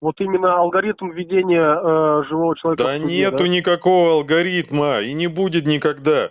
Вот именно алгоритм введения э, живого человека Да суде, нету да? никакого алгоритма и не будет никогда.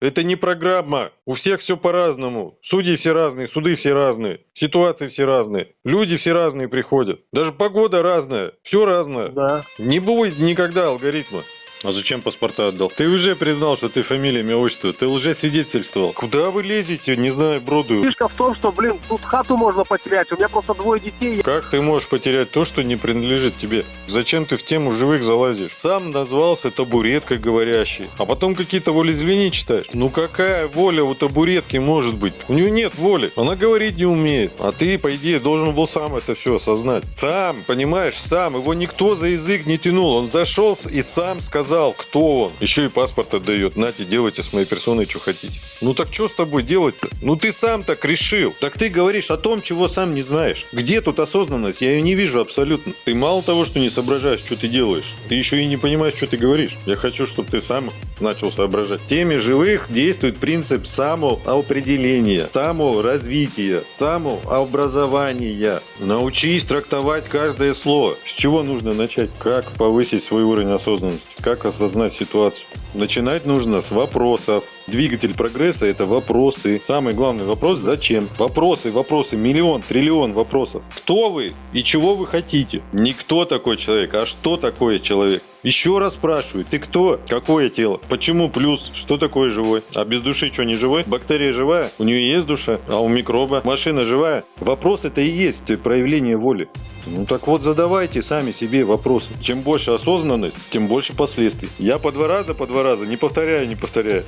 Это не программа. У всех все по-разному. Судьи все разные, суды все разные, ситуации все разные, люди все разные приходят. Даже погода разная, все разное. Да. Не будет никогда алгоритма. А зачем паспорта отдал? Ты уже признал, что ты фамилия, имя, отчество. Ты уже свидетельствовал. Куда вы лезете, не знаю, броду? Фишка в том, что, блин, тут хату можно потерять. У меня просто двое детей. Как ты можешь потерять то, что не принадлежит тебе? Зачем ты в тему живых залазишь? Сам назвался табуреткой говорящий, а потом какие-то волеизъявления читаешь. Ну какая воля у табуретки может быть? У нее нет воли, она говорить не умеет. А ты, по идее, должен был сам это все осознать. Сам, понимаешь, сам. Его никто за язык не тянул. Он зашел и сам сказал, кто он. Еще и паспорт отдает. Нате, делайте с моей персоной, что хотите. Ну так что с тобой делать-то? Ну ты сам так решил. Так ты говоришь о том, чего сам не знаешь. Где тут осознанность? Я ее не вижу абсолютно. Ты мало того, что не соображаешь, что ты делаешь, ты еще и не понимаешь, что ты говоришь. Я хочу, чтобы ты сам начал соображать. В теме живых действует принцип самоопределения, саморазвития, самообразования. Научись трактовать каждое слово. С чего нужно начать? Как повысить свой уровень осознанности? Как осознать ситуацию? Начинать нужно с вопросов. Двигатель прогресса – это вопросы. Самый главный вопрос – зачем? Вопросы, вопросы, миллион, триллион вопросов. Кто вы и чего вы хотите? Не кто такой человек, а что такое человек? Еще раз спрашиваю, ты кто? Какое тело? Почему плюс? Что такое живой? А без души что, не живой? Бактерия живая? У нее есть душа? А у микроба? Машина живая? Вопрос это и есть проявление воли. Ну так вот задавайте сами себе вопросы. Чем больше осознанность, тем больше последствий. Я по два раза, по два раза, не повторяю, не повторяю.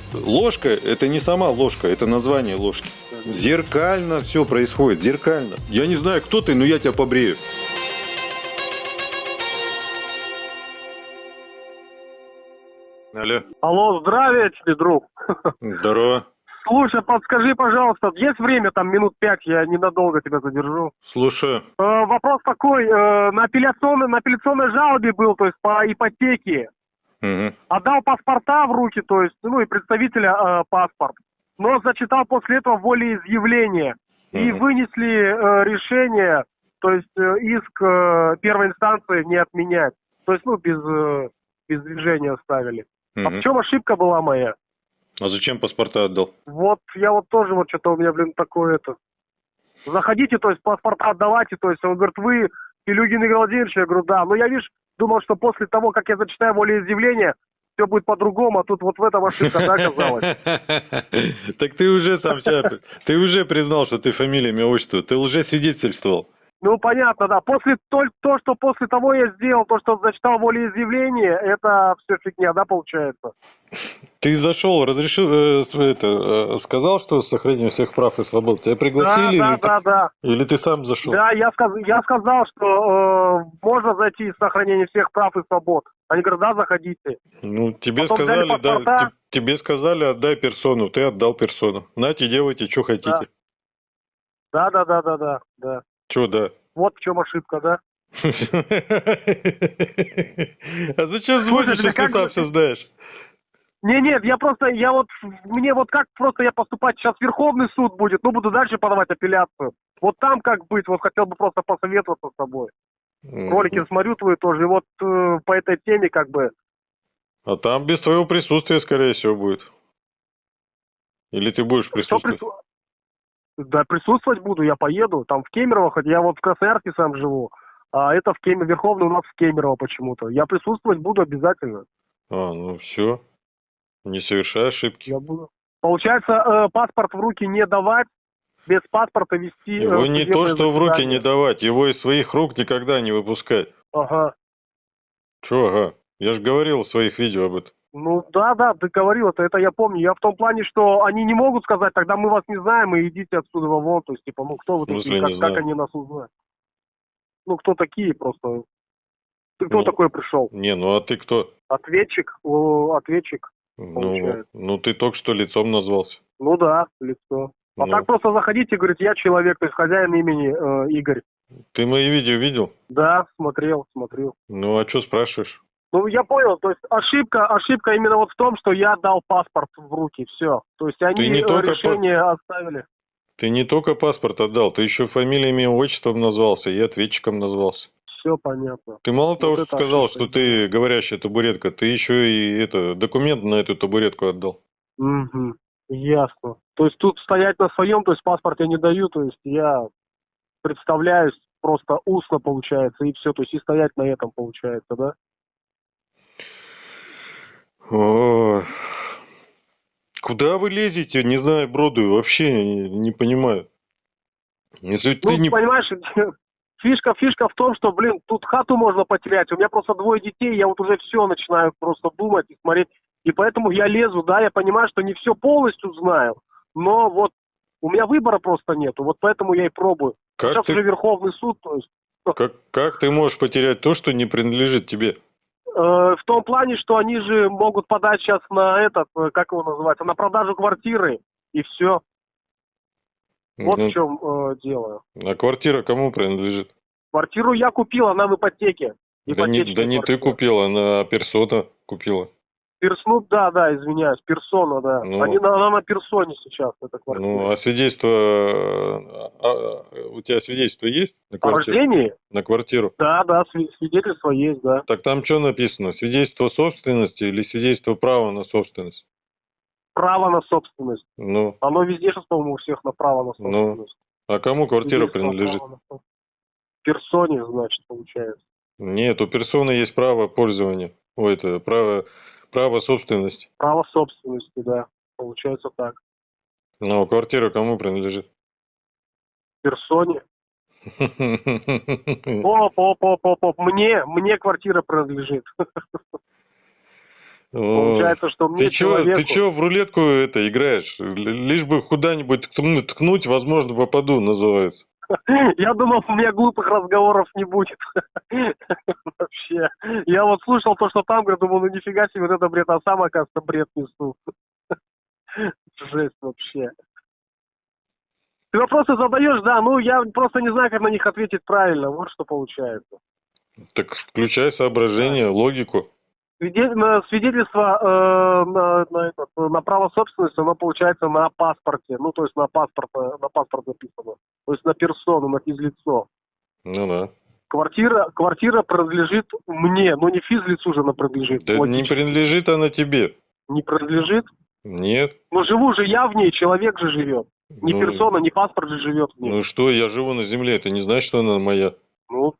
Ложка это не сама ложка, это название ложки. Зеркально все происходит, зеркально. Я не знаю, кто ты, но я тебя побрею. Алло. Алло, здравия тебе, друг. Здорово. Слушай, подскажи, пожалуйста, есть время, там минут пять, я ненадолго тебя задержу. Слушаю. Э, вопрос такой, э, на, апелляционной, на апелляционной жалобе был, то есть по ипотеке. Мгм. Отдал паспорта в руки, то есть, ну и представителя э, паспорт. Но зачитал после этого волеизъявление. И Мгм. вынесли э, решение, то есть э, иск э, первой инстанции не отменять. То есть, ну, без, э, без движения оставили. А Мгм. в чем ошибка была моя? А зачем паспорта отдал? Вот я вот тоже вот что-то у меня, блин, такое это. Заходите, то есть паспорта отдавайте, то есть он говорит, вы Илюгин Игорь Владимирович, я говорю, да. Но я, видишь, думал, что после того, как я зачитаю волеизъявление, все будет по-другому, а тут вот в этом ошибка, да, оказалась. Так ты уже сам ты уже признал, что ты фамилия, имя, отчество. Ты уже свидетельствовал. Ну, понятно, да. После то, то, что после того я сделал, то, что зачитал волеизъявление, это все фигня, да, получается? Ты зашел, разрешил, э, это, э, сказал, что с сохранением всех прав и свобод. Тебя Да, пригласили да, или, да, да. ты, или ты сам зашел? Да, я, сказ, я сказал, что э, можно зайти с сохранением всех прав и свобод. Они говорят, да, заходите. Ну, тебе Потом сказали, да, тебе сказали, отдай персону, ты отдал персону. Нате, делайте, что хотите. Да, да, да, да, да, да. Че, да? Вот в чем ошибка, да? А зачем звонишь, если сам все знаешь? Не, нет, я просто, я вот, мне вот как просто я поступать, сейчас Верховный суд будет, ну, буду дальше подавать апелляцию. Вот там как быть, вот хотел бы просто посоветоваться с тобой. Ролики смотрю твои тоже, и вот э, по этой теме как бы, А там без твоего присутствия, скорее всего, будет. Или ты будешь присутствовать? прису- Да, присутствовать буду, я поеду, там в Кемерово, хоть я вот в Красноярске сам живу, а это в Кемерово, Верховный у нас в Кемерово почему-то. Я присутствовать буду обязательно, А, ну все. Не совершай ошибки. я буду. Получается, э, паспорт в руки не давать, без паспорта вести... э, Его не то, что в руки не давать, его из своих рук никогда не выпускать. Ага. Че, ага? Я же говорил в своих видео об этом. Ну да, да, ты говорил это, это я помню. Я в том плане, что они не могут сказать, тогда мы вас не знаем, и идите отсюда вон. То есть, типа, ну кто вы такие, как, как они нас узнают? Ну, кто такие просто? Ты кто Ну. такой пришел? Не, ну а ты кто? Ответчик? О, ответчик. Ну, ну ты только что лицом назвался. Ну да, лицо. А Ну, так просто заходите и говорите, я человек, то есть хозяин имени э, Игорь. Ты мои видео видел? Да, смотрел, смотрел. Ну а что спрашиваешь? Ну, я понял, то есть ошибка, ошибка именно вот в том, что я дал паспорт в руки, все. То есть они не э, только решение оставили. Ты не только паспорт отдал, ты еще фамилией, имя, отчеством назвался и ответчиком назвался. все понятно. Ты мало того, это что сказал, ошибка. что ты говорящая табуретка, ты еще и это документ на эту табуретку отдал. Угу. Ясно. То есть тут стоять на своем, то есть паспорт я не даю, то есть я представляюсь просто устно получается, и все, то есть и стоять на этом получается, да? Куда вы лезете, не знаю, броду, вообще не, не понимаю. Если Ну, ты не... понимаешь, фишка, фишка в том, что, блин, тут хату можно потерять. У меня просто двое детей, я вот уже все начинаю просто думать и смотреть. И поэтому я лезу, да, я понимаю, что не все полностью знаю, но вот у меня выбора просто нету, вот поэтому я и пробую. Как Сейчас ты, уже Верховный суд, то есть как, как ты можешь потерять то, что не принадлежит тебе? Э, в том плане, что они же могут подать сейчас на этот, э, как его называется, на продажу квартиры, и все. Вот Ну, в чем э, дело. А квартира кому принадлежит? Квартиру я купил, она в ипотеке. Да не, да не ты купила, она персона купила. Персну, да, да, извиняюсь, персона, да. Ну. Они на, она на персоне сейчас, эта квартира. Ну, а свидетельство... а, а, у тебя свидетельство есть на О квартиру? рождении? На квартиру? Да, да, сви- свидетельство есть, да. Так там что написано? Свидетельство собственности или свидетельство права на собственность? Право на собственность. Ну, Оно везде сейчас, по-моему, у всех на право на Ну, собственность. а кому квартира принадлежит? Персоне, значит, получается. Нет, у персоны есть право пользования. Ой, это право, право собственности. Право собственности, да. Получается так. Но квартира кому принадлежит? Персоне. Оп, оп, оп, оп, оп. Мне, мне квартира принадлежит. Получается, что мне Ты чё, ты человеку... чё в рулетку это играешь? Лишь бы куда-нибудь ткну- ткнуть, возможно, попаду, называется. Я думал, у меня глупых разговоров не будет. Вообще. Я вот слушал то, что там, говорю, думал, ну нифига себе, вот это бред, а сам, оказывается, бред несу. Жесть вообще. Ты вопросы задаешь, да, ну я просто не знаю, как на них ответить правильно, вот что получается. Так включай соображение, логику. Свидетельство э, на, на право собственности, оно получается на паспорте, ну то есть на паспорт, э, на паспорт написано, то есть на персону, на физлицо. Ну да. Квартира, квартира принадлежит мне, но не физлицу же она принадлежит. Да не принадлежит она тебе. Не принадлежит? Нет. Ну живу же я в ней, человек же живет. Не Ну, персона, не паспорт же живет в ней. Ну что, я живу на Земле, это не значит, что она моя. Ну,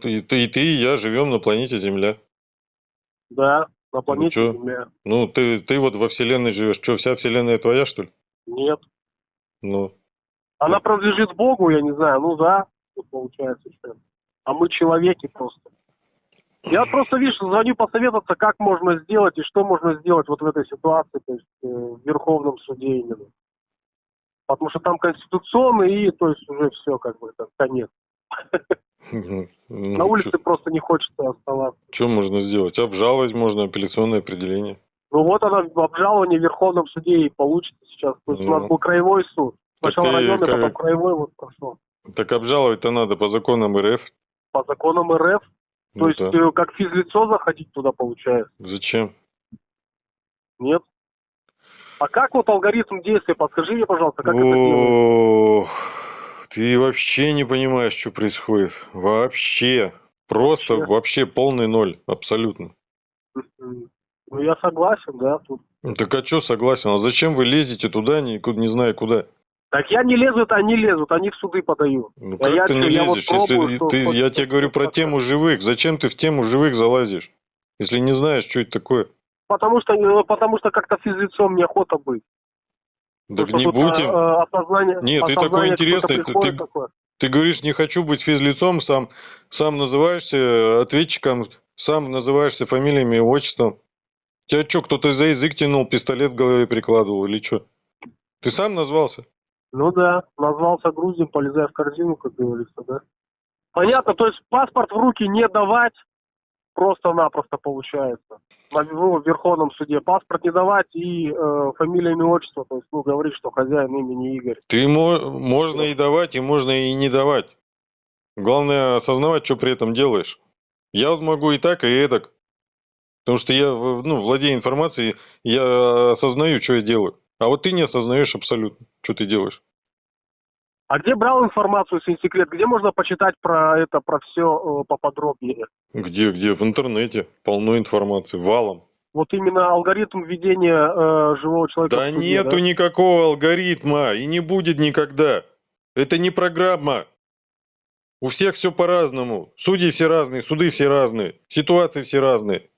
Ты, ты, и ты, и я живем на планете Земля. Да, на планете чё? Земля. Ну, ты, ты вот во Вселенной живешь. Что, вся Вселенная твоя, что ли? Нет. Ну, Она принадлежит Богу, я не знаю, ну да, вот получается что. А мы человеки просто. Я просто, видишь, звоню посоветоваться, как можно сделать и что можно сделать вот в этой ситуации, то есть э, в Верховном суде именно. Потому что там конституционный и, то есть, уже все, как бы, это конец. ну, На улице просто не хочется оставаться. Что можно сделать? Обжаловать можно апелляционное определение. Ну вот она в обжаловании в Верховном суде и получится сейчас. То есть у Ну. нас был краевой суд. Сначала районный, как- потом краевой вот прошел. Так обжаловать-то надо по законам РФ. По законам РФ. То Ну есть да. э, как физлицо заходить туда получается. Зачем? Нет? А как вот алгоритм действия? Подскажи мне, пожалуйста, как это делается? Ты вообще не понимаешь, что происходит. Вообще. Просто Вообще. вообще полный ноль. Абсолютно. Ну, я согласен, да, тут. Ну, Так а что согласен? А зачем вы лезете туда, никуда, не зная куда? Так я не лезу, это они лезут, они в суды подают. Ну А как я ты чё, не я вот лезешь? пробую, Если что ты- хоть я тебе говорю про тему живых. Зачем ты в тему живых залазишь? Если не знаешь, что это такое. Потому что, э, потому что как-то физлицом неохота быть. Так Потому не будем. э, э, осознание, Нет, ты такой осознание интересный, ты- ты- такое. Ты говоришь, не хочу быть физлицом, сам, сам называешься э, ответчиком, сам называешься фамилиями и отчеством. Тебя что, кто-то за язык тянул, пистолет в голове прикладывал или что? Ты сам назвался? Ну да, назвался грузин, полезай в корзину, как говорится, да. Понятно, то есть паспорт в руки не давать просто-напросто получается. В Верховном суде паспорт не давать и э, фамилия, имя, отчество, то есть, ну, говорить, что хозяин имени Игорь. Ты мо- можно и давать, и можно и не давать. Главное осознавать, что при этом делаешь. Я могу и так, и эдак. Потому что я ну, владею информацией, я осознаю, что я делаю. А вот ты не осознаешь абсолютно, что ты делаешь. А где брал информацию, если не секрет? Где можно почитать про это, про все поподробнее? Где, где? В интернете. Полно информации. Валом. Вот именно алгоритм введения э, живого человека. Да в суде, нету да? никакого алгоритма и не будет никогда. Это не программа. У всех все по-разному. Судьи все разные, суды все разные, ситуации все разные.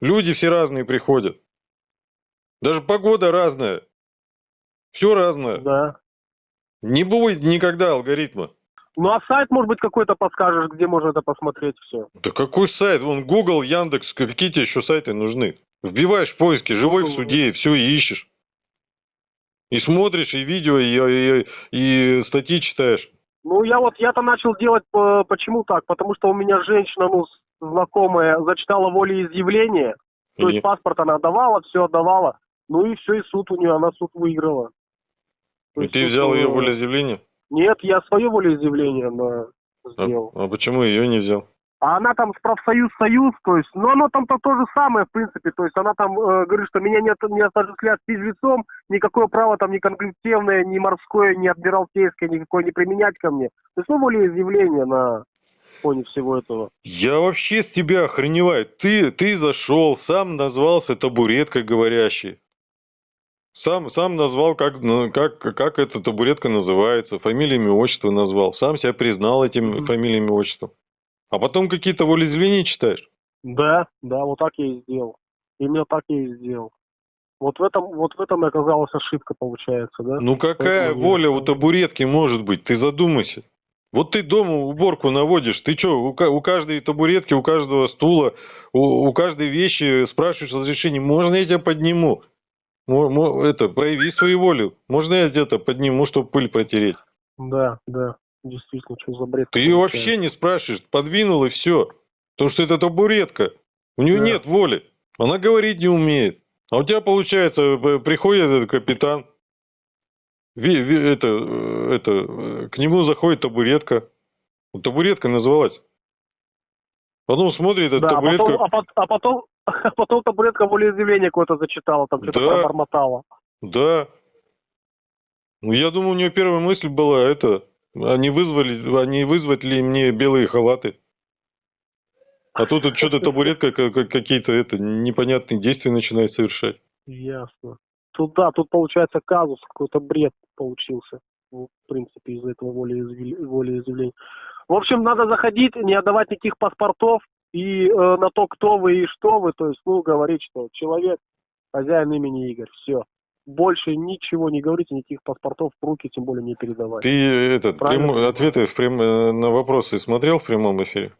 Люди все разные приходят. Даже погода разная. Все разное. Да. Не будет никогда алгоритма. Ну а сайт, может быть, какой-то подскажешь, где можно это посмотреть все? Да какой сайт? Вон Google, Яндекс, какие тебе еще сайты нужны? Вбиваешь в поиске «живой в Google. суде» и все, и ищешь. И смотришь, и видео, и, и, и статьи читаешь. Ну, я вот, я-то начал делать, э, почему так? Потому что у меня женщина, ну, знакомая, зачитала волеизъявление, то И- есть паспорт она отдавала, все отдавала, ну и все, и суд у нее, она суд выиграла. То И есть ты взял э, ее волеизъявление? Нет, я свое волеизъявление на... А, сделал. а почему ее не взял? А она там с профсоюз союз, то есть, ну оно там-то то же самое, в принципе, то есть она там э, говорит, что меня не, не отождествляют с физлицом, никакое право там ни конкретивное, ни морское, ни адмиралтейское, никакое не применять ко мне. То есть, ну, волеизъявление на фоне всего этого. Я вообще с тебя охреневаю. Ты, ты зашел, сам назвался табуреткой говорящей. Сам, сам назвал, как, ну, как, как эта табуретка называется, фамилиями, отчество назвал. Сам себя признал этим Мгм. фамилиями, отчеством. А потом какие-то волеизъявления читаешь. Да, да, вот так я и сделал. Именно так я и сделал. Вот в этом, вот в этом и оказалась ошибка, получается, да? Ну какая Поэтому воля у табуретки может быть? Ты задумайся. Вот ты дома уборку наводишь, ты что, у, у каждой табуретки, у каждого стула, у, у каждой вещи спрашиваешь разрешение, можно я тебя подниму? Это, прояви свою волю. Можно я где-то подниму, чтобы пыль протереть? Да, да, действительно, что за бред? Ты ее вообще не спрашиваешь, подвинул и все. Потому что это табуретка. У нее Да. нет воли. Она говорить не умеет. А у тебя, получается, приходит этот капитан, это, э, это, э, к нему заходит табуретка. Табуретка называлась. Потом смотрит, Да, а табуретка... потом, а, пот- а потом, а потом табуретка волеизъявление какое-то зачитала, там что-то Да. пробормотала. Да. Ну, я думаю, у нее первая мысль была это, не, вызвали, не вызвать ли мне белые халаты. А тут вот что-то табуретка ка- ка- какие-то это непонятные действия начинает совершать. Ясно. Тут, да, тут получается казус, какой-то бред получился, ну, в принципе, из-за этого волеизъяв- волеизъявления. В общем, надо заходить, не отдавать никаких паспортов и э, на то, кто вы и что вы, то есть, ну, говорить, что человек, хозяин имени Игорь, все. Больше ничего не говорите, никаких паспортов в руки, тем более не передавать. Ты этот Правильно. прямо- ответы в прям- э, на вопросы смотрел в прямом эфире?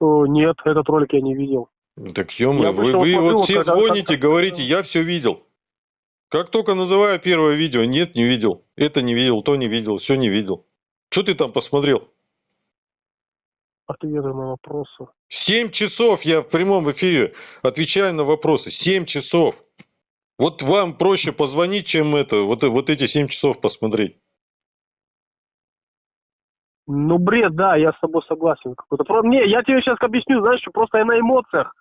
О, нет, этот ролик я не видел. Так ё вы, вы вот все когда- звоните, как- говорите, я все видел. Как только называю первое видео, нет, не видел. Это не видел, то не видел, все не видел. Что ты там посмотрел? Ответы на вопросы. Семь часов я в прямом эфире отвечаю на вопросы. Семь часов. Вот вам проще позвонить, чем это, вот, вот эти семь часов посмотреть. Ну, бред, да, я с тобой согласен. Какой-то. Не, я тебе сейчас объясню, знаешь, что просто я на эмоциях.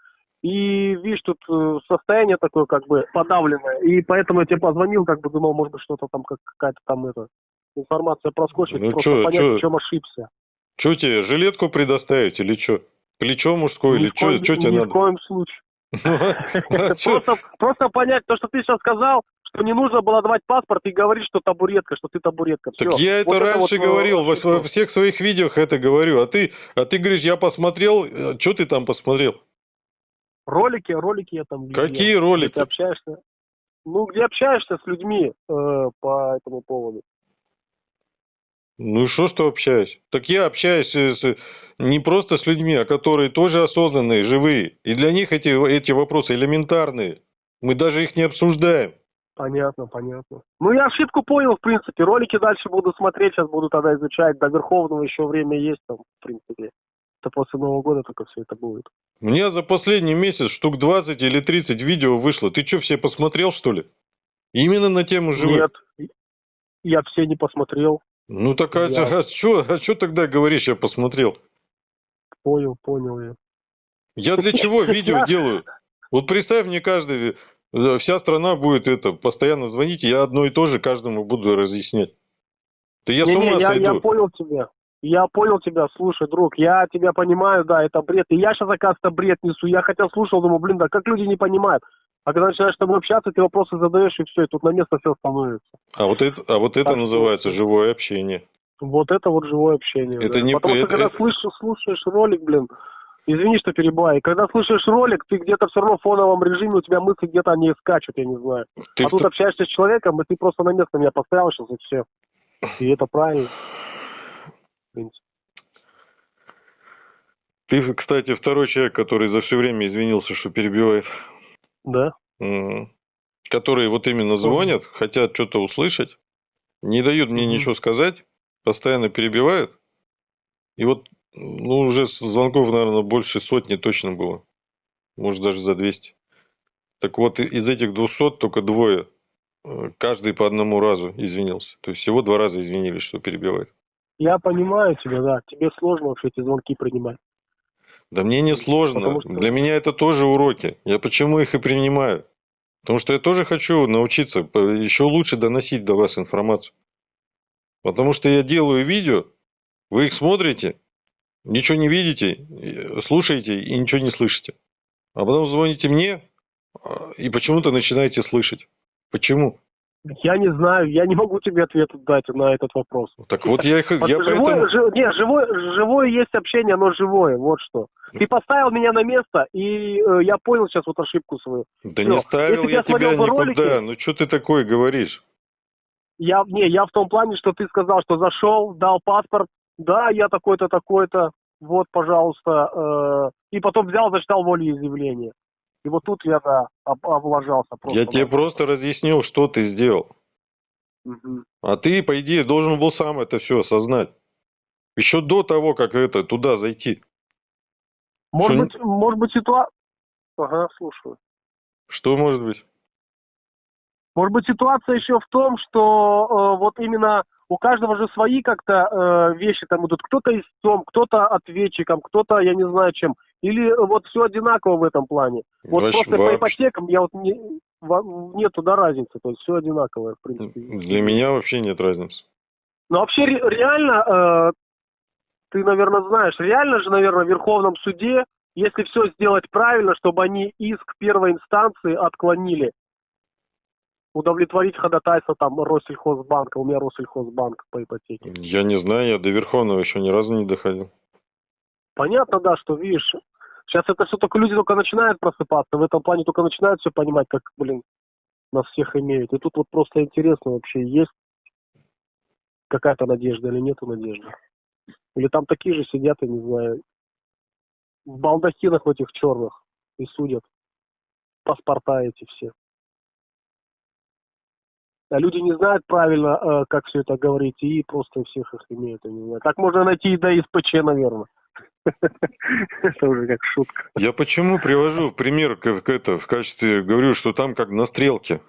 И, видишь, тут э, состояние такое, как бы, подавленное. И поэтому я тебе позвонил, как бы думал, может быть, что-то там, как, какая-то там, это, информация проскочит, Ну, просто чё, понять, чё? в чем ошибся. Что тебе, жилетку предоставить или что? Плечо мужское ни или коем, что тебе ни в надо? коем случае. А чё? Просто, понять то, что ты сейчас сказал, что не нужно было давать паспорт и говорить, что табуретка, что ты табуретка. Так я это Вот раньше вот, э, говорил, во, всех своих видео это говорю. А ты, а ты говоришь, я посмотрел, что ты там посмотрел? Ролики, ролики я там видел. Какие Где ролики? ты общаешься? Ну, где общаешься с людьми э, по этому поводу. Ну и что, что общаюсь? Так я общаюсь с- не просто с людьми, а которые тоже осознанные, живые. И для них эти, эти вопросы элементарные. Мы даже их не обсуждаем. Понятно, понятно. Ну, я ошибку понял, в принципе. Ролики дальше буду смотреть, сейчас буду тогда изучать. До Верховного еще время есть там, в принципе. Это после Нового года только все это будет. У меня за последний месяц штук 20 или 30 видео вышло. Ты что, все посмотрел, что ли? Именно на тему живых? Нет, я все не посмотрел. Ну так а, Я- а что, а чё тогда говоришь, я посмотрел? Понял, понял я. Я для чего видео Я- делаю? Вот представь мне каждый, э, вся страна будет это, постоянно звонить, я одно и то же каждому буду разъяснять. Да я с Не, не, ума я, сойду. я понял тебя. Я понял тебя, слушай, друг, я тебя понимаю, да, это бред. И я сейчас, оказывается, бред несу. Я хотя слушал, думаю, блин, да как люди не понимают. А когда начинаешь с тобой общаться, ты вопросы задаешь, и все, и тут на место все становится. А вот это, а вот это Так что- называется живое общение. Вот это вот живое общение. Это да. не- Потому что это- когда это- слышишь, слушаешь ролик, блин, извини, что перебиваю, и когда слышишь ролик, ты где-то все равно в фоновом режиме, у тебя мысли где-то они скачут, я не знаю. Ты а тут кто- общаешься с человеком, и ты просто на место меня поставил сейчас, и все. И это правильно. В принципе. Ты, кстати, второй человек, который за все время извинился, что перебивает. Да? Которые вот именно звонят, хотят что-то услышать, не дают мне Мгм. ничего сказать, постоянно перебивают. И вот, ну, уже звонков, наверное, больше сотни точно было. Может, даже за 200. Так вот, из этих 200 только двое, э, каждый по одному разу извинился. То есть всего два раза извинились, что перебивает. Я понимаю тебя, да. Тебе сложно вообще эти звонки принимать. Да мне не сложно. Что- Для меня это тоже уроки. Я почему их и принимаю? Потому что я тоже хочу научиться еще лучше доносить до вас информацию. Потому что я делаю видео, вы их смотрите, ничего не видите, и- слушаете и ничего не слышите. А потом звоните мне а, и почему-то начинаете слышать. Почему? Я не знаю, я не могу тебе ответ дать на этот вопрос. Так вот я их... Я живое, поэтому... жи- не, живое, живое есть общение, оно живое, вот что. Ты поставил меня на место, и э, я понял сейчас вот ошибку свою. Да всё. не ставил Если я тебя бы ролики- никуда. Ну что ты такое говоришь? Я, не, я в том плане, что ты сказал, что зашел, дал паспорт, да, я такой-то, такой-то, вот, пожалуйста, э, и потом взял, зачитал волеизъявление. И вот тут я, да, об- облажался просто. Я тебе просто разъяснил, что ты сделал. Мгм. А ты, по идее, должен был сам это все осознать. Еще до того, как это туда зайти. Может Что- быть, может быть, ситуация... Ага, слушаю. Что может быть? Может быть, ситуация еще в том, что э, вот именно у каждого же свои как-то э, вещи там идут. Кто-то истцом, кто-то ответчиком, кто-то, я не знаю чем. Или вот все одинаково в этом плане. Вот Вообще- просто по вообще- ипотекам я вот не, во- нету да разницы, то есть все одинаковое, в принципе. Для меня вообще нет разницы. Но вообще ре- реально, э, ты, наверное, знаешь, реально же, наверное, в Верховном суде, если все сделать правильно, чтобы они иск первой инстанции отклонили, удовлетворить ходатайство там Россельхозбанка, у меня Россельхозбанк по ипотеке. Я не знаю, я до Верховного еще ни разу не доходил. Понятно, да, что видишь, сейчас это все только люди только начинают просыпаться, в этом плане только начинают все понимать, как, блин, нас всех имеют. И тут вот просто интересно вообще, есть какая-то надежда или нету надежды. Или там такие же сидят, я не знаю, в балдахинах этих черных и судят. Паспорта эти все. А люди не знают правильно, э, как все это говорить, и просто всех их имеют, я не знаю. Так можно найти и до СПЧ, наверное. Это уже как шутка. Я почему привожу пример как это в качестве, говорю, что там как на стрелке.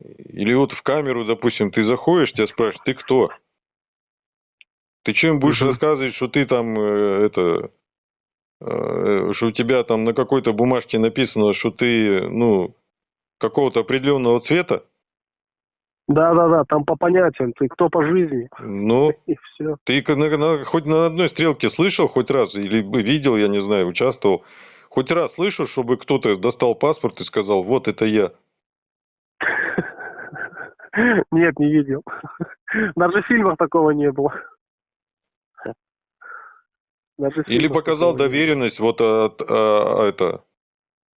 Или вот в камеру, допустим, ты заходишь, тебя спрашивают, ты кто? Ты чем будешь рассказывать, что ты там э, это, э, что у тебя там на какой-то бумажке написано, что ты, ну, какого-то определенного цвета? Да-да-да, там по понятиям, ты кто по жизни, Ну, и все. ты на- на- хоть на одной стрелке слышал хоть раз, или видел, я не знаю, участвовал, хоть раз слышал, чтобы кто-то достал паспорт и сказал, вот это я. Нет, не видел. Даже в фильмах такого не было. Даже Или показал доверенность вот от, а, это,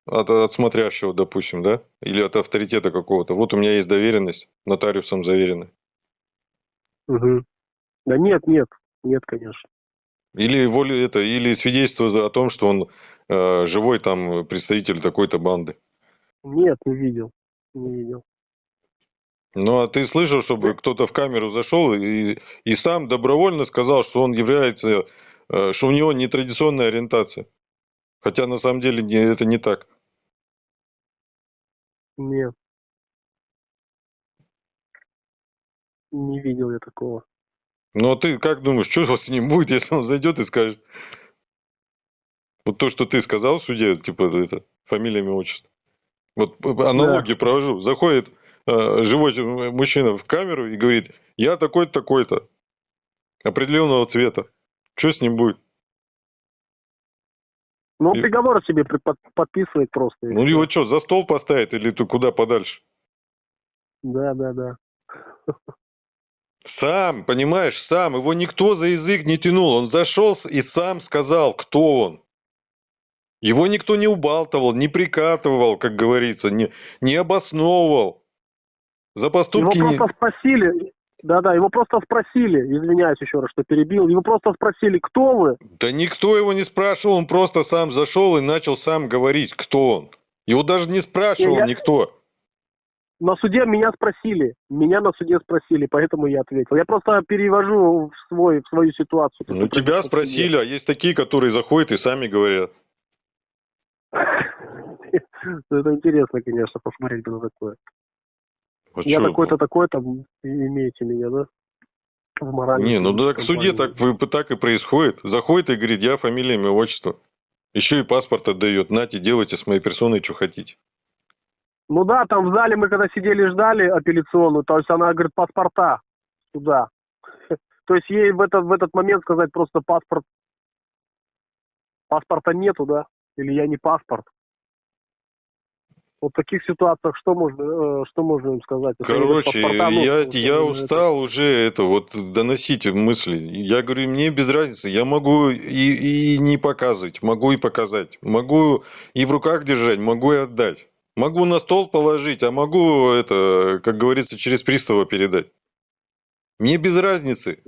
от, от смотрящего, допустим, да? Или от авторитета какого-то. Вот у меня есть доверенность, нотариусом заверенная. Мгм. Да нет, нет, нет, конечно. Или воле это, или свидетельство о том, что он э, живой там представитель такой-то банды. Нет, не видел. Не видел. Ну, а ты слышал, чтобы кто-то в камеру зашел и, и сам добровольно сказал, что он является, э, что у него нетрадиционная ориентация. Хотя на самом деле не- это не так. Нет. Не видел я такого. Ну, а ты как думаешь, что с ним будет, если он зайдет и скажет? Вот то, что ты сказал в суде, типа, это, фамилия, имя, отчество. Вот аналогию провожу. Заходит э, живой мужчина в камеру и говорит, я такой-то, такой-то. определенного цвета. Что с ним будет? Ну, он И- приговор себе под- подписывает просто. Ну его что, за стол поставить или ты куда подальше? Да, да, да. Сам, понимаешь, сам. Его никто за язык не тянул. Он зашел и сам сказал, кто он. Его никто не убалтывал, не прикатывал, как говорится, не, не обосновывал. За Его поступки не... просто спросили, да-да, его просто спросили, извиняюсь еще раз, что перебил, его просто спросили, кто вы? Да никто его не спрашивал, он просто сам зашел и начал сам говорить, кто он. Его даже не спрашивал я- никто. На суде меня спросили, меня на суде спросили, поэтому я ответил. Я просто перевожу в, свой, в свою ситуацию. Ну, тебя спросили, а есть такие, которые заходят и сами говорят. Это интересно, конечно, посмотреть бы на такое. А Я такой-то, такой-то, имеете меня, да? В моральной Не, ну да, компании. суде так, так и происходит. Заходит и говорит, я фамилия, имя, отчество. Еще и паспорт отдает. Нате, делайте с моей персоной, что хотите. Ну да, там в зале мы когда сидели ждали апелляционную, то есть она говорит паспорта сюда. То есть ей в этот, в этот момент сказать просто паспорт, паспорта нету, да? Или я не паспорт. Вот в таких ситуациях что можно, э, что можно им сказать? Это Короче, я, это- я это- устал уже это вот доносить мысли. Я говорю, мне без разницы. Я могу и, и не показывать, могу и показать. Могу и в руках держать, могу и отдать. Могу на стол положить, а могу это, как говорится, через пристава передать. Мне без разницы.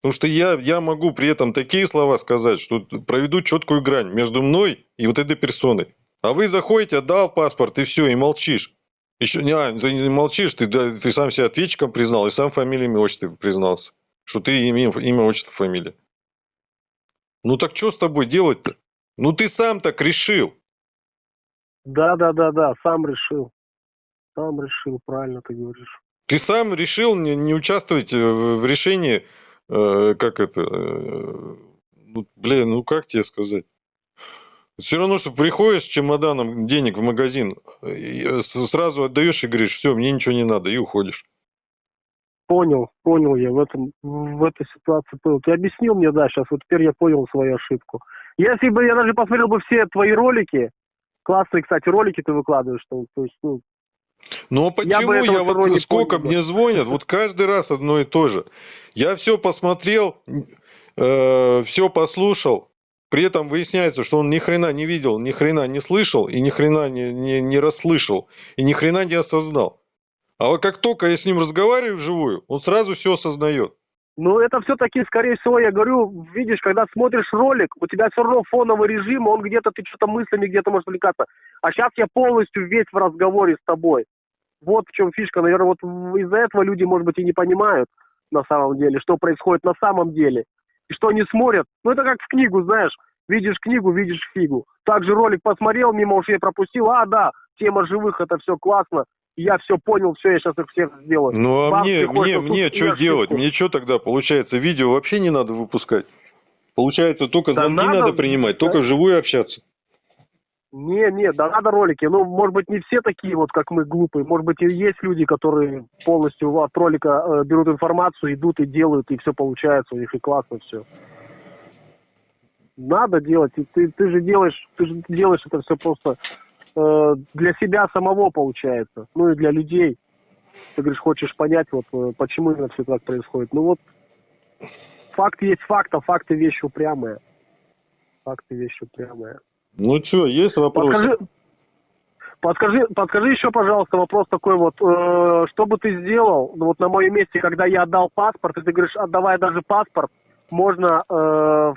Потому что я, я могу при этом такие слова сказать, что проведу четкую грань между мной и вот этой персоной. А вы заходите, отдал паспорт, и все, и молчишь. Еще не, а, ты не молчишь, ты, да, ты сам себя ответчиком признал, и сам фамилия, имя, отчество признался. Что ты имя, имя, отчество, фамилия. Ну так что с тобой делать-то? Ну ты сам так решил. Да, да, да, да, сам решил. Сам решил, правильно ты говоришь. Ты сам решил не, не участвовать э, в в решении, э, как это, э, ну, блин, ну как тебе сказать? Все равно, что приходишь с чемоданом денег в магазин, э, сразу отдаешь и говоришь, все, мне ничего не надо, и уходишь. Понял, понял я в этом, в этой ситуации понял. Ты объяснил мне, да, сейчас, вот теперь я понял свою ошибку. Если бы я даже посмотрел бы все твои ролики, классные, кстати, ролики ты выкладываешь, что, то есть, ну, Ну а Я почему я, этого вот сколько понял, мне звонят, вот каждый раз одно и то же. Я все посмотрел, все послушал, при этом выясняется, что он ни хрена не видел, ни хрена не слышал, и ни хрена не, не, не расслышал, и ни хрена не осознал. А вот как только я с ним разговариваю вживую, он сразу все осознает. Ну, это все-таки, скорее всего, я говорю, видишь, когда смотришь ролик, у тебя все равно фоновый режим, он где-то, ты что-то мыслями где-то можешь увлекаться. А сейчас я полностью весь в разговоре с тобой. Вот в чем фишка. Наверное, вот из-за этого люди, может быть, и не понимают на самом деле, что происходит на самом деле. И что они смотрят. Ну, это как в книгу, знаешь. Видишь книгу, видишь фигу. Также ролик посмотрел, мимо ушей пропустил. А, да, тема живых, это все классно. Я все понял, все, я сейчас их всех сделаю. Ну а Бам, мне, мне, мне что делать? Мне что тогда получается? Видео вообще не надо выпускать? Получается, только Да звонки надо, надо принимать, да. только вживую общаться. Не, не, да надо ролики. Ну, может быть, не все такие вот, как мы, глупые. Может быть, и есть люди, которые полностью от ролика э, берут информацию, идут и делают, и все получается у них, и классно все. Надо делать. И ты, ты же делаешь, ты же делаешь это все просто э, для себя самого получается. Ну и для людей. Ты говоришь, хочешь понять, вот э, почему именно все так происходит. Ну вот факт есть факт, а факты вещи упрямые. Факты вещи упрямые. Ну что, есть вопросы? Подскажи, подскажи, подскажи еще, пожалуйста, вопрос такой вот, э, что бы ты сделал, ну, вот на моем месте, когда я отдал паспорт, и ты говоришь, отдавая даже паспорт, можно э,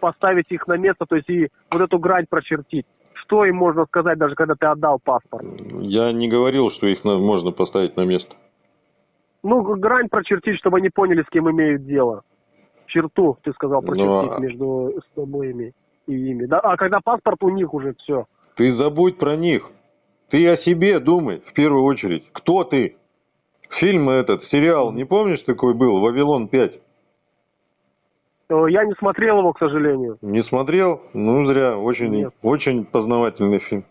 поставить их на место, то есть и вот эту грань прочертить. Что им можно сказать, даже когда ты отдал паспорт? Я не говорил, что их на- можно поставить на место. Ну, грань прочертить, чтобы они поняли, с кем имеют дело. Черту, ты сказал, Ну, прочертить а- между с тобой и ими. Да? А когда паспорт у них уже все. Ты забудь про них. Ты о себе думай, в первую очередь. Кто ты? Фильм этот, сериал, не помнишь такой был, «Вавилон 5»? Э, Я не смотрел его, к сожалению. Не смотрел? Ну, зря. Очень, Нет. очень познавательный фильм.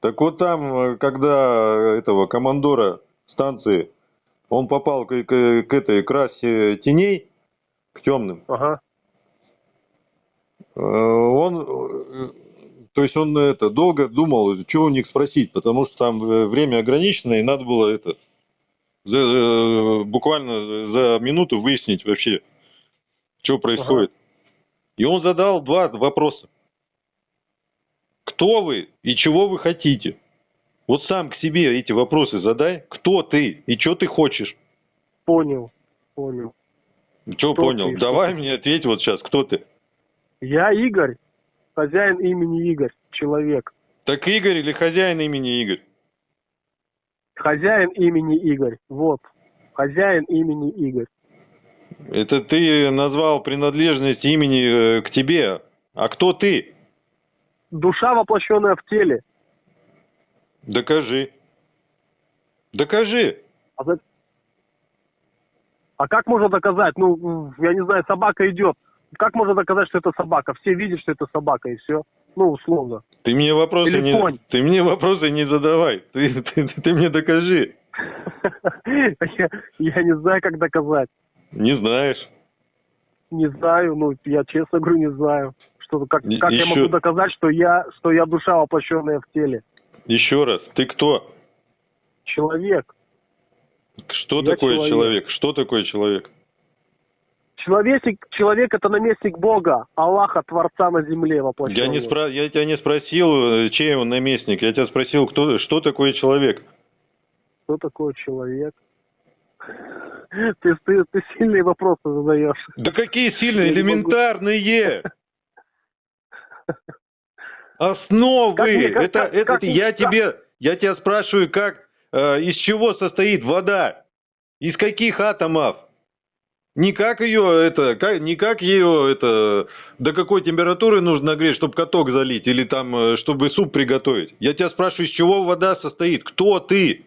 Так вот там, э, когда этого командора станции, он попал к, к- к этой к расе теней, к темным. Ага. Э, Он, э, то есть он это долго думал, что у них спросить, потому что там э, время ограничено, и надо было это за, буквально за минуту выяснить вообще, что происходит. И он задал два вопроса. Кто вы и чего вы хотите? Вот сам к себе эти вопросы задай. Кто ты и что ты хочешь? Понял. Понял. Что Кто понял? ты, Давай ты? мне ответь вот сейчас, кто ты? Я Игорь, хозяин имени Игорь, человек. Так Игорь или хозяин имени Игорь? Хозяин имени Игорь. Вот. Хозяин имени Игорь. Это ты назвал принадлежность имени э, к тебе. А кто ты? Душа, воплощенная в теле. Докажи. Докажи. А, за- А как можно доказать? Ну, я не знаю, собака идет. Как можно доказать, что это собака? Все видят, что это собака, и все. Ну, условно. Ты мне вопросы Или не, конь. ты мне вопросы не задавай. Ты, ты, ты мне докажи. Я, я не знаю, как доказать. Не знаешь. Не знаю, ну, я честно говорю, не знаю. Что, как я могу доказать, что я, что я душа, воплощенная в теле? Еще раз. Ты кто? Человек. Что Я такое человек. человек? Что такое человек? Человек, человек это наместник Бога, Аллаха, Творца на земле воплощенный. Я, не спра... я тебя не спросил, э, чей он наместник. Я тебя спросил, кто... что такое человек. Кто такой человек? Ты, ты, ты сильные вопросы задаешь. Да какие сильные, элементарные! Основы! Как мне- как- это, как- это как- я как- тебе, я тебя спрашиваю, как, э, из чего состоит вода? Из каких атомов? Не как ее, это, как, не как ее, это, до какой температуры нужно нагреть, чтобы каток залить, или там, э, чтобы суп приготовить. Я тебя спрашиваю, из чего вода состоит? Кто ты?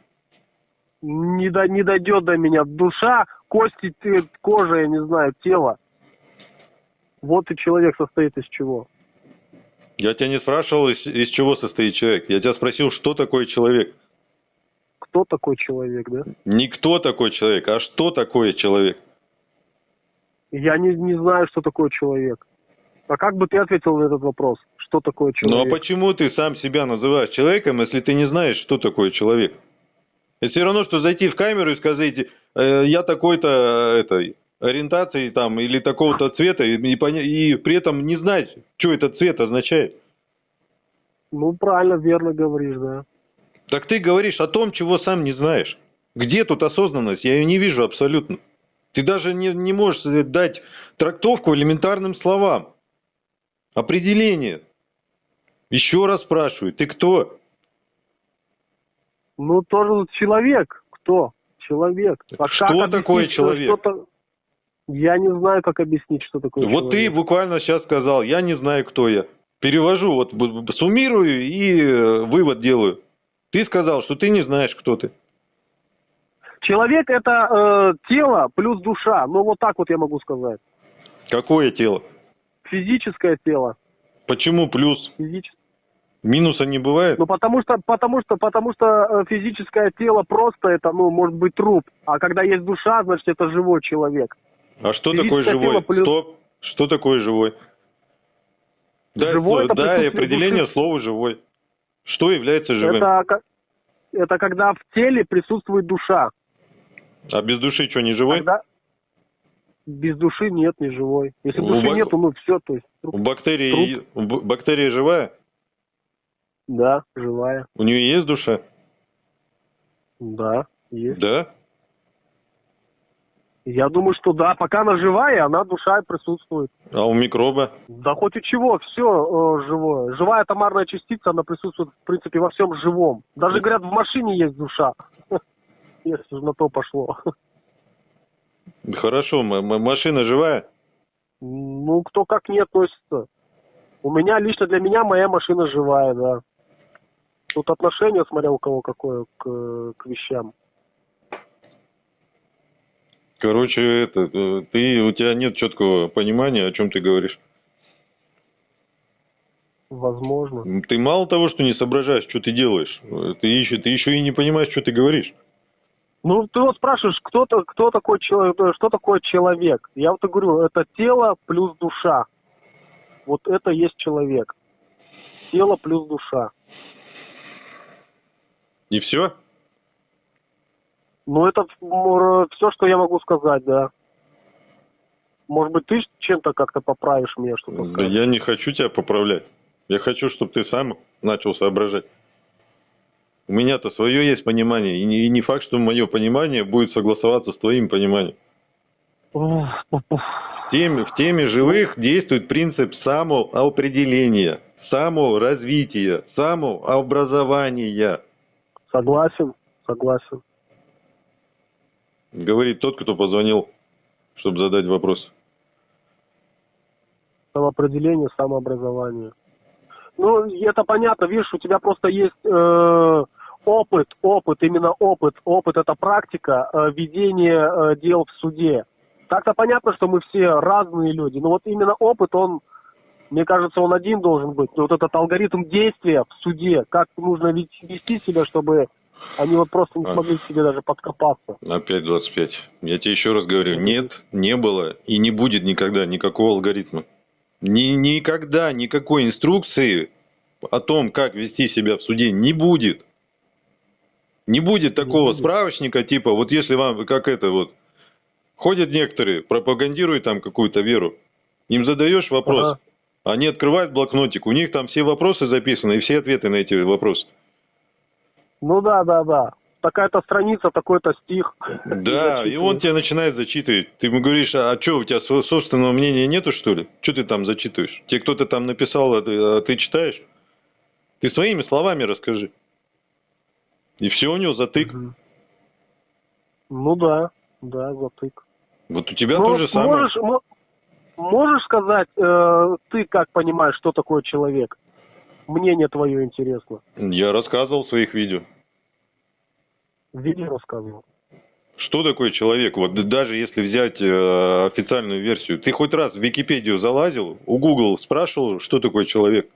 Не, до, не дойдет до меня. Душа, кости, кожа, я не знаю, тело. Вот и человек состоит из чего. Я тебя не спрашивал, из, из чего состоит человек. Я тебя спросил, что такое человек. Кто такой человек, да? Не кто такой человек, а что такое человек. Я не, не знаю, что такое человек. А как бы ты ответил на этот вопрос? Что такое Ну а человек? почему ты сам себя называешь человеком, если ты не знаешь, что такое человек? Это все равно, что зайти в камеру и сказать, э, я такой-то э, этой ориентации там или такого-то цвета, и, и и при этом не знать, что этот цвет означает. Ну, правильно, верно говоришь, да. Так ты говоришь о том, чего сам не знаешь. Где тут осознанность? Я ее не вижу абсолютно. Ты даже не, не можешь э, дать трактовку элементарным словам. Определение. Еще раз спрашиваю, ты кто? Ну, тоже человек. Кто? Человек. А Что объяснить, такое что человек? что-то- Я не знаю, как объяснить, что такое Вот ты человек. буквально сейчас сказал, я не знаю, кто я. Перевожу, вот суммирую и э, вывод делаю. Ты сказал, что ты не знаешь, кто ты. Человек это э, тело плюс душа. Ну, вот так вот я могу сказать. Какое тело? Физическое тело. Почему плюс? Физическое. Минуса не бывает? Ну, потому что, потому что, потому что э, физическое тело просто это, ну, может быть труп. А когда есть душа, значит, это живой человек. А что такое живой? плюс- Стоп. Что такое живой? Дай, Живой слово- дай определение души. слова живой. Что является живым? Это, это когда в теле присутствует душа. А без души что, не живой? Когда без души нет, не живой. Если У души бак- нету, ну все, то есть У труп. бактерии, у б- бактерия живая? Да, живая. У нее есть душа? Да, есть. Да? Я думаю, что да, пока она живая, она душа и присутствует. А у микроба? Да хоть у чего, все живое. Живая томарная частица, она присутствует, в принципе, во всем живом. Даже, говорят, в машине есть душа. Если на то пошло. Хорошо, машина живая? Ну, кто как не относится. У меня, лично для меня, моя машина живая, да. Тут отношение, смотря у кого какое, к, к вещам. Короче, это, э, ты, у тебя нет четкого понимания, о чем ты говоришь. Возможно. Ты мало того, что не соображаешь, что ты делаешь, э, ты еще, ты еще и не понимаешь, что ты говоришь. Ну, ты вот спрашиваешь, кто, то кто такой человек, что такое человек? Я вот и говорю, это тело плюс душа. Вот это есть человек. Тело плюс душа. И все? Ну, это все, что я могу сказать, да. Может быть, ты чем-то как-то поправишь меня, что-то Да я не хочу тебя поправлять. Я хочу, чтобы ты сам начал соображать. У меня-то свое есть понимание, и не, и не факт, что мое понимание будет согласоваться с твоим пониманием. В теме, в теме живых действует принцип самоопределения, саморазвития, самообразования. Согласен, согласен. Говорит тот, кто позвонил, чтобы задать вопрос. Самоопределение, самообразование. Ну, это понятно, видишь, у тебя просто есть э, опыт, именно опыт. Опыт это практика э, ведения э, дел в суде. Так-то понятно, что мы все разные люди, но вот именно опыт, он, мне кажется, он один должен быть. Вот этот алгоритм действия в суде, как нужно вести себя, чтобы они вот просто не А. смогли к себе даже подкопаться. Опять 25. Я тебе еще раз говорю, нет, не было и не будет никогда никакого алгоритма. Ни, никогда никакой инструкции о том, как вести себя в суде, не будет. Не будет такого будет. справочника, типа, вот если вам, как это вот, ходят некоторые, пропагандируют там какую-то веру, им задаешь вопрос, Ага. они открывают блокнотик, у них там все вопросы записаны и все ответы на эти вопросы. Ну да, да, да. Такая-то страница, такой-то стих. Да, и он тебя начинает зачитывать. Ты ему говоришь, а, что, у тебя собственного мнения нету, что ли? Что ты там зачитываешь? Тебе кто-то там написал, а ты, а ты читаешь? Ты своими словами расскажи. И все у него затык. Ну да, да, затык. Вот у тебя Ну, то же самое. Можешь, мо- можешь сказать, э, ты как понимаешь, что такое человек? Мнение твое интересно. Я рассказывал в своих видео. Видео рассказывал. Что такое человек? Вот даже если взять э, официальную версию. Ты хоть раз в Википедию залазил, у Google спрашивал, что такое человек?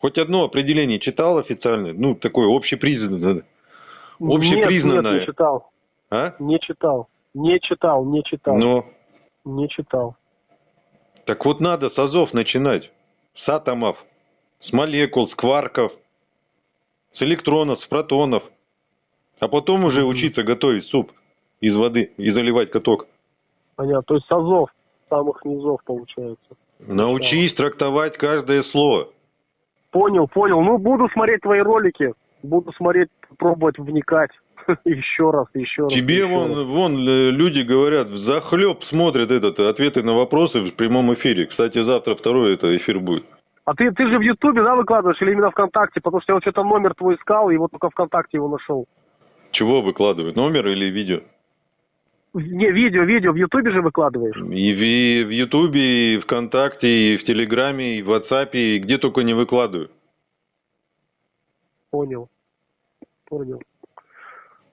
Хоть одно определение читал официальное? Ну, такое общепризнанное. Общепризнанное. Нет, нет, не читал. А? Не читал. Не читал, не читал. Но Не читал. Так вот надо с азов начинать. С атомов, с молекул, с кварков, с электронов, с протонов. А потом уже учиться готовить суп из воды и заливать каток. Понятно. То есть с азов, самых низов получается. Научись трактовать каждое слово. Понял, понял. Ну, буду смотреть твои ролики. Буду смотреть, пробовать вникать. Еще раз, еще раз. Тебе еще вон, раз. вон э, люди говорят, захлеб смотрят этот, э, ответы на вопросы в прямом эфире. Кстати, завтра второй это эфир будет. А ты, ты же в Ютубе, да, выкладываешь или именно ВКонтакте? Потому что я вот что-то номер твой искал, и вот только ВКонтакте его нашел. Чего выкладывать, номер или видео? Не, видео, видео в Ютубе же выкладываешь. И в, в Ютубе, и ВКонтакте, и в Телеграме, и в Ватсапе, и где только не выкладываю. Понял. Понял.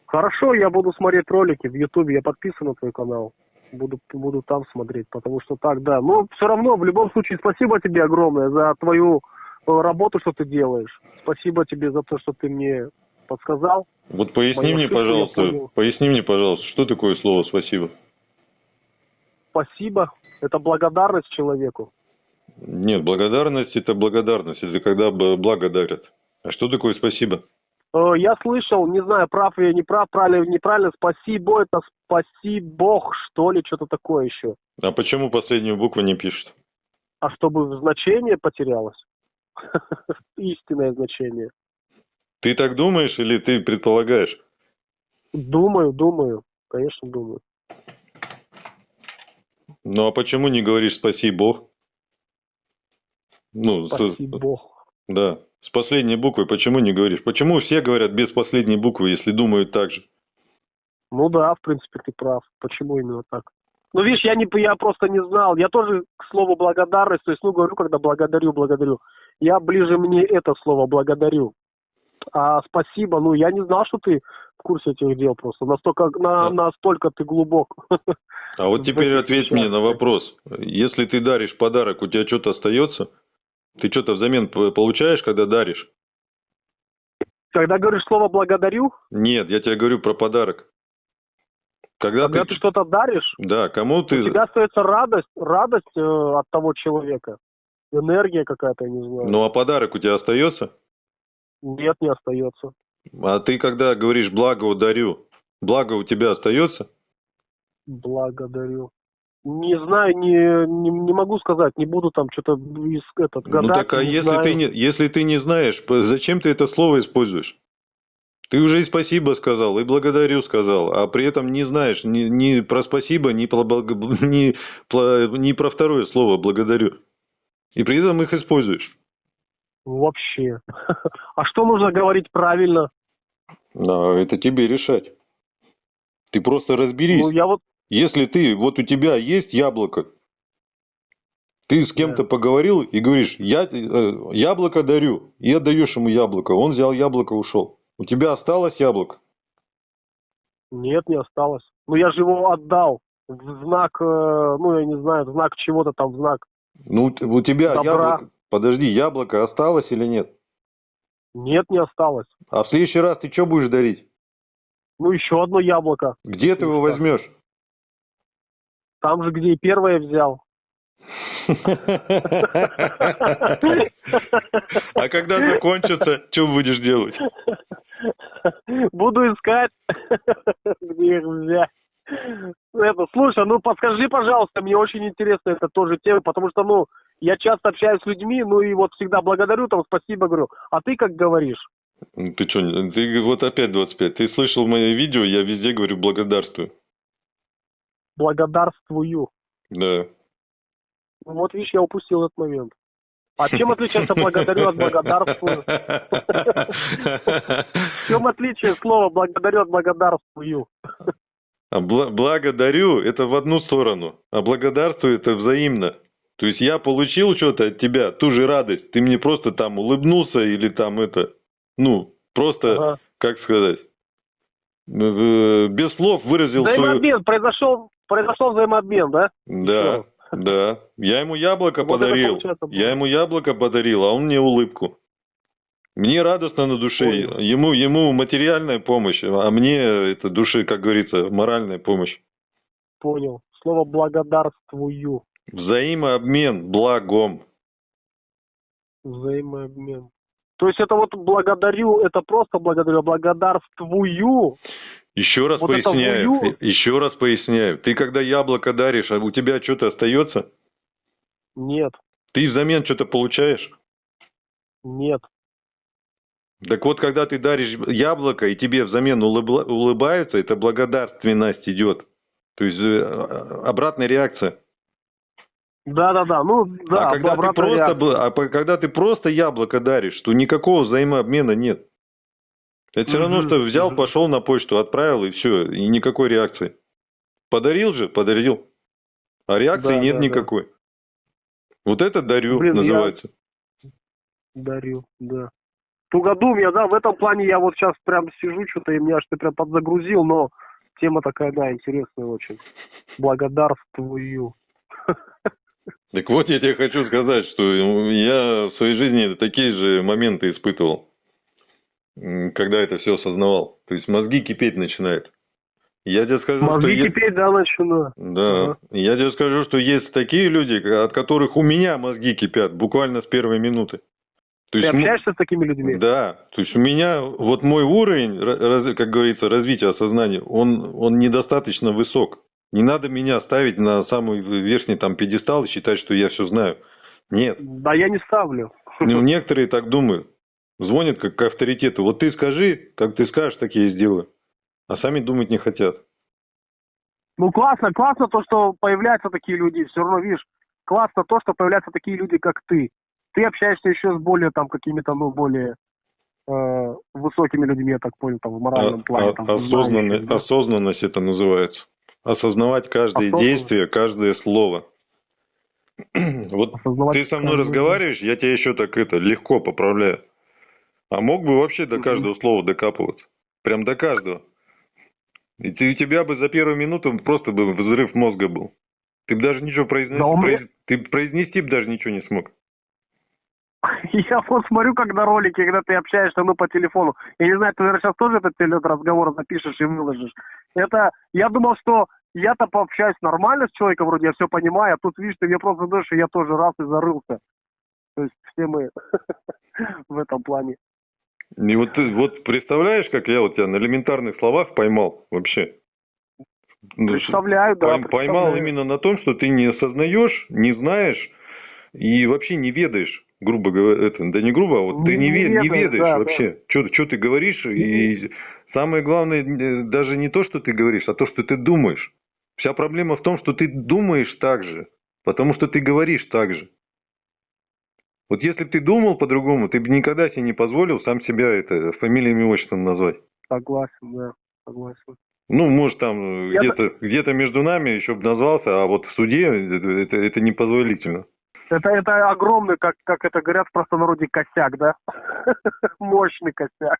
Хорошо, я буду смотреть ролики в Ютубе, я подписан на твой канал. Буду, буду там смотреть, потому что так, да. Но все равно, в любом случае, спасибо тебе огромное за твою э, работу, что ты делаешь. Спасибо тебе за то, что ты мне подсказал. Вот поясни мне, пожалуйста, поясни мне, пожалуйста, что такое слово «спасибо»? Спасибо. Это благодарность человеку. Нет, благодарность – это благодарность, это когда благодарят. А что такое «спасибо»? Э, Я слышал, не знаю, прав я, не прав, правильно, неправильно, спасибо, это спаси Бог, что ли, что-то такое еще. А почему последнюю букву не пишут? А чтобы значение потерялось? Истинное значение. Ты так думаешь или ты предполагаешь? Думаю, думаю, конечно, думаю. Ну а почему не говоришь «спаси Бог»? Ну, с- Спаси Бог. да, с последней буквой почему не говоришь? Почему все говорят без последней буквы, если думают так же? Ну да, в принципе, ты прав. Почему именно так? Ну, видишь, я, не, я просто не знал. Я тоже к слову благодарность, то есть, ну, говорю, когда благодарю, благодарю. Я ближе мне это слово благодарю. А спасибо, ну, я не знал, что ты в курсе этих дел просто. Настолько, на, Да. настолько ты глубок. А вот теперь ответь мне на вопрос. Если ты даришь подарок, у тебя что-то остается? Ты что-то взамен получаешь, когда даришь? Когда говоришь слово благодарю, Нет, я тебе говорю про подарок. Когда, Когда ты, ты что-то даришь, да, кому ты, у тебя остается радость, радость э, от того человека. Энергия какая-то, я не знаю. ну а подарок у тебя остается? Нет, не остается. А ты когда говоришь благо дарю, благо у тебя остается? Благодарю. Не знаю, не, не, не могу сказать, не буду там что-то из этот гадать. ну так а если знаю. ты не, если ты не знаешь, зачем ты это слово используешь? Ты уже и спасибо сказал, и благодарю сказал, а при этом не знаешь ни, ни про спасибо, ни про, ни, ни про второе слово благодарю. И при этом их используешь. Вообще. А что нужно говорить правильно? Да, это тебе решать. Ты просто разберись. Ну, я вот, Если ты, вот у тебя есть яблоко, ты с кем-то поговорил и говоришь, я э, яблоко дарю, и отдаешь ему яблоко, он взял яблоко, ушел. У тебя осталось яблоко? нет, не осталось. Ну, я же его отдал в знак, э, ну, я не знаю, в знак чего-то там, в знак. Ну, у тебя Добра. яблоко, подожди, яблоко осталось или нет? Нет, не осталось. А в следующий раз ты что будешь дарить? Ну, еще одно яблоко. Где ты его возьмешь? Там же, где и первое взял. А когда закончится, что будешь делать? Буду искать, где их взять. Это, слушай, ну подскажи, пожалуйста, мне очень интересна эта тоже тема, потому что, ну, я часто общаюсь с людьми, ну и вот всегда благодарю, там, спасибо говорю. А ты как говоришь? Ну, Ты что, ты вот опять 25. Ты слышал мое видео, я везде говорю благодарствую. Благодарствую. Да. Ну, Вот видишь, я упустил этот момент. А чем отличается благодарю от благодарствую? В чем отличие слова благодарю от благодарствую? А бла- благодарю это в одну сторону, а благодарствую это взаимно. То есть я получил что-то от тебя, ту же радость. Ты мне просто там улыбнулся или там это, ну, просто, Ага. как сказать, э, без слов выразил свою... Взаимообмен, произошел, произошел взаимообмен, да? Да, да. Я ему яблоко Вот подарил. Я ему яблоко подарил, а он мне улыбку. Мне радостно на душе. Понял. Ему, ему материальная помощь, а мне это души, как говорится, моральная помощь. Понял. Слово благодарствую. Взаимообмен благом. Взаимообмен. То есть это вот благодарю, это просто благодарю, а благодарствую. Еще раз Вот поясняю. вую. Еще раз поясняю. Ты когда яблоко даришь, а у тебя что-то остается? Нет, Ты взамен что-то получаешь? нет. Так вот, когда ты даришь яблоко, и тебе взамен улыбла- улыбаются, это благодарственность идет. То есть э, обратная реакция. Да-да-да, ну да, а когда ты просто, реакция. а когда ты просто яблоко даришь, то никакого взаимообмена нет. Это все равно, что взял, пошел на почту, отправил и все, и никакой реакции. Подарил же, подарил. А реакции Да, нет да, да. никакой. Вот это дарю Блин, я- называется. Дарю, да. Тугодум я, да, в этом плане я вот сейчас прям сижу, что-то и меня что-то прям подзагрузил, но тема такая, да, интересная очень. Благодарствую. Так вот я тебе хочу сказать, что я в своей жизни такие же моменты испытывал, когда это все осознавал. То есть мозги кипеть начинают. Я тебе скажу, что Мозги я- кипеть, да, начну. Да, Ага. я тебе скажу, что есть такие люди, от которых у меня мозги кипят буквально с первой минуты. То Ты есть, общаешься с такими людьми? да, то есть у меня вот мой уровень, как говорится, развития сознания, он, он недостаточно высок. Не надо меня ставить на самый верхний там пьедестал и считать, что я все знаю. Нет. Да я не ставлю. Ну, некоторые так думают. Звонят как к авторитету. Вот ты скажи, как ты скажешь, так я и сделаю. А сами думать не хотят. Ну классно, классно то, что появляются такие люди. Все равно, видишь, классно то, что появляются такие люди, как ты. Ты общаешься еще с более там какими-то, ну, более э, высокими людьми, я так понял, там, в моральном А- плане. а- там, осознанно- знающими, да. осознанность это называется. Осознавать каждое Осознанность. действие, каждое слово. Вот Осознавать ты со мной каждое- разговариваешь, я тебя еще так это легко поправляю. А мог бы вообще до каждого слова докапываться. Прям до каждого. И ты- у тебя бы за первую минуту просто бы взрыв мозга был. Ты бы даже ничего произнести, Да произ- ты произнести бы даже ничего не смог. Я вот смотрю, когда ролики, когда ты общаешься, ну, по телефону. Я не знаю, ты, наверное, сейчас тоже этот, этот разговор запишешь и выложишь. Это, я думал, что я-то пообщаюсь нормально с человеком, вроде я все понимаю, а тут, видишь, ты мне просто задаешь, и я тоже раз и зарылся. То есть все мы в этом плане. И вот ты вот представляешь, как я вот тебя на элементарных словах поймал вообще? Ну, Представляю, да. Пойм- Поймал представляю. именно на том, что ты не осознаешь, не знаешь и вообще не ведаешь, грубо говоря, это, да не грубо, а вот ты не, Не ве- не ведаешь, ведаешь да, вообще, что ты говоришь, и самое главное, э, даже не то, что ты говоришь, а то, что ты думаешь. Вся проблема в том, что ты думаешь так же, потому что ты говоришь так же. Вот если бы ты думал по-другому, ты бы никогда себе не позволил сам себя это фамилиями и отчеством назвать. Согласен, да, согласен. Ну, может, там э, где-то где между нами еще бы назвался, а вот в суде это, это, это непозволительно. Это, это огромный, как, как это говорят в простонародье, косяк, да? Мощный косяк.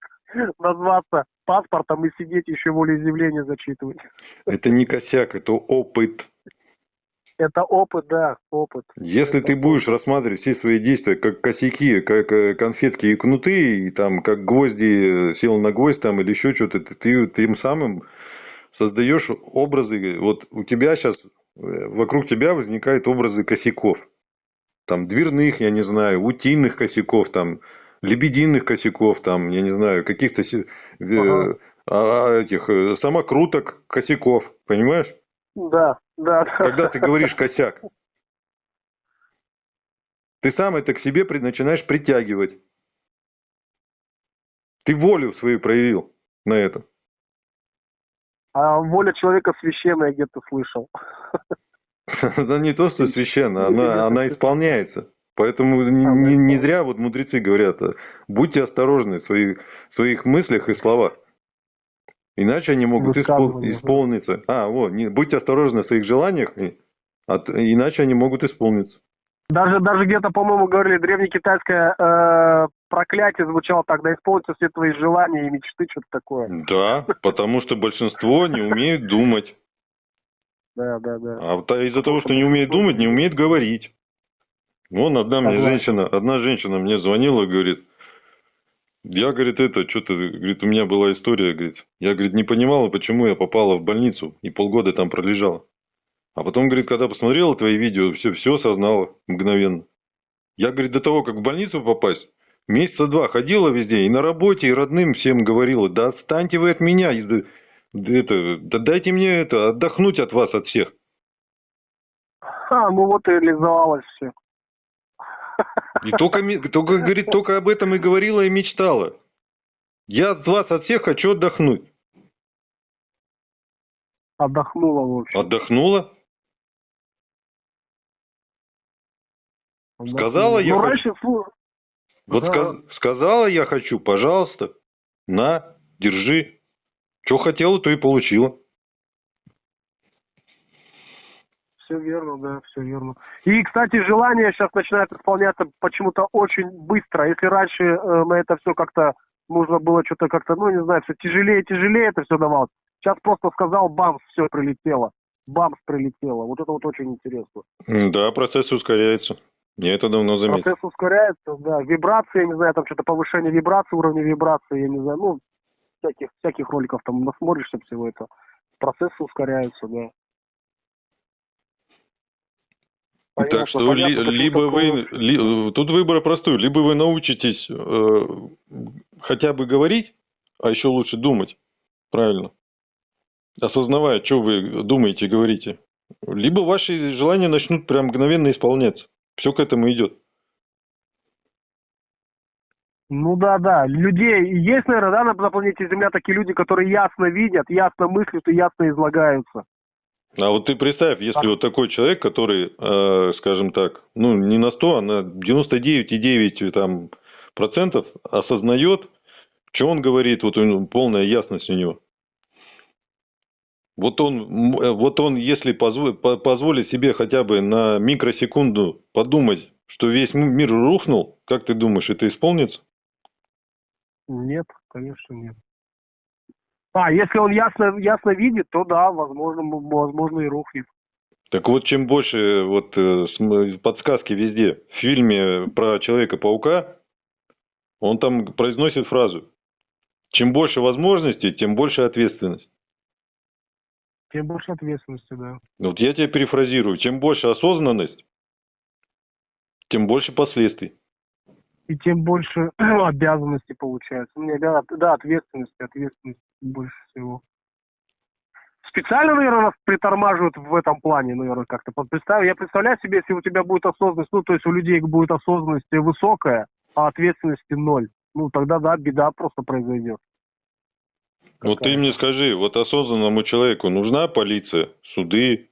Назваться паспортом и сидеть еще волеизъявление зачитывать. Это не косяк, это опыт. Это опыт, да, опыт. Если ты будешь рассматривать все свои действия как косяки, как э, конфетки и кнуты, и там как гвозди э, сел на гвоздь там или еще что-то, ты, ты тем самым создаешь образы. Вот у тебя сейчас, вокруг тебя возникают образы косяков. Там дверных, я не знаю, утиных косяков, там лебединых косяков, там, я не знаю, каких-то э, Ага. а, этих э, самокруток косяков, понимаешь? Да, да. да. Когда ты говоришь косяк, ты сам это к себе начинаешь притягивать. Ты волю свою проявил на это. А воля человека священная, где-то слышал. Она не то, что священно, она, она исполняется. Поэтому не, А, не- не зря вот мудрецы говорят, а, будьте осторожны в своих, в своих мыслях и словах. Иначе они могут испол- исполниться. А, вот, не, будьте осторожны в своих желаниях, и- а т- иначе они могут исполниться. Даже, даже где-то, по-моему, говорили, древнекитайское э, проклятие звучало так, да исполнится все твои желания и мечты, что-то такое. Да, потому что большинство не умеют думать. Да, да, да. А вот из-за того, что не умеет думать, не умеет говорить. Вон одна мне женщина, одна женщина мне звонила и говорит, я, говорит, это, что-то, говорит, у меня была история, говорит, я, говорит, не понимала, почему я попала в больницу и полгода там пролежала. А потом, говорит, когда посмотрела твои видео, все, все осознала мгновенно. Я, говорит, до того, как в больницу попасть, месяца два ходила везде, и на работе, и родным всем говорила, да отстаньте вы от меня, это, да дайте мне это, отдохнуть от вас, от всех. А, ну вот и реализовалось все. И только, только, говорит, только об этом и говорила и мечтала. Я от вас, от всех хочу отдохнуть. Отдохнула, в общем. Отдохнула? Отдохнула. сказала я Ну, хочу- раньше, слу- Вот Да. ска- сказала я хочу, пожалуйста, на, держи. Что хотела, то и получила. Все верно, да, все верно. И, кстати, желание сейчас начинает исполняться почему-то очень быстро. Если раньше э, на это все как-то нужно было что-то как-то, ну, не знаю, все тяжелее тяжелее это все давалось. Сейчас просто сказал, бамс, все прилетело. Бамс прилетело. Вот это вот очень интересно. Да, процесс ускоряется. Я это давно заметил. Процесс ускоряется, да. Вибрации, я не знаю, там что-то повышение вибрации, уровня вибрации, я не знаю, ну, всяких, всяких роликов там насмотришься всего это. Процессы ускоряются, да. Так что понятно, ли- либо вы, ли- тут выбор простой, либо вы научитесь э, хотя бы говорить, а еще лучше думать, правильно, осознавая, что вы думаете, говорите, либо ваши желания начнут прям мгновенно исполняться. Все к этому идет. Ну да, да. Людей есть, наверное, да, на, планете Земля такие люди, которые ясно видят, ясно мыслят и ясно излагаются. А вот ты представь, если Так. вот такой человек, который, э, скажем так, ну не на 100, а на 99,9 там, процентов осознает, что он говорит, вот у него полная ясность у него. Вот он, э, вот он, если позво- по- позволит себе хотя бы на микросекунду подумать, что весь мир рухнул, как ты думаешь, это исполнится? Нет, конечно, нет. А, если он ясно, ясно видит, то да, возможно, возможно и рухнет. Так вот, чем больше вот э, см- подсказки везде. В фильме про Человека-паука он там произносит фразу «Чем больше возможностей, тем больше ответственность». Тем больше ответственности, да. Вот я тебя перефразирую. Чем больше осознанность, тем больше последствий. И тем больше обязанностей получается. Ну, не обязан- да, ответственности, ответственности больше всего. Специально, наверное, притормаживают в этом плане, наверное, как-то. Представь, я представляю себе, если у тебя будет осознанность, ну, то есть у людей будет осознанность высокая, а ответственности ноль. Ну, тогда, да, беда просто произойдет. Вот ты мне скажи, вот осознанному человеку нужна полиция, суды?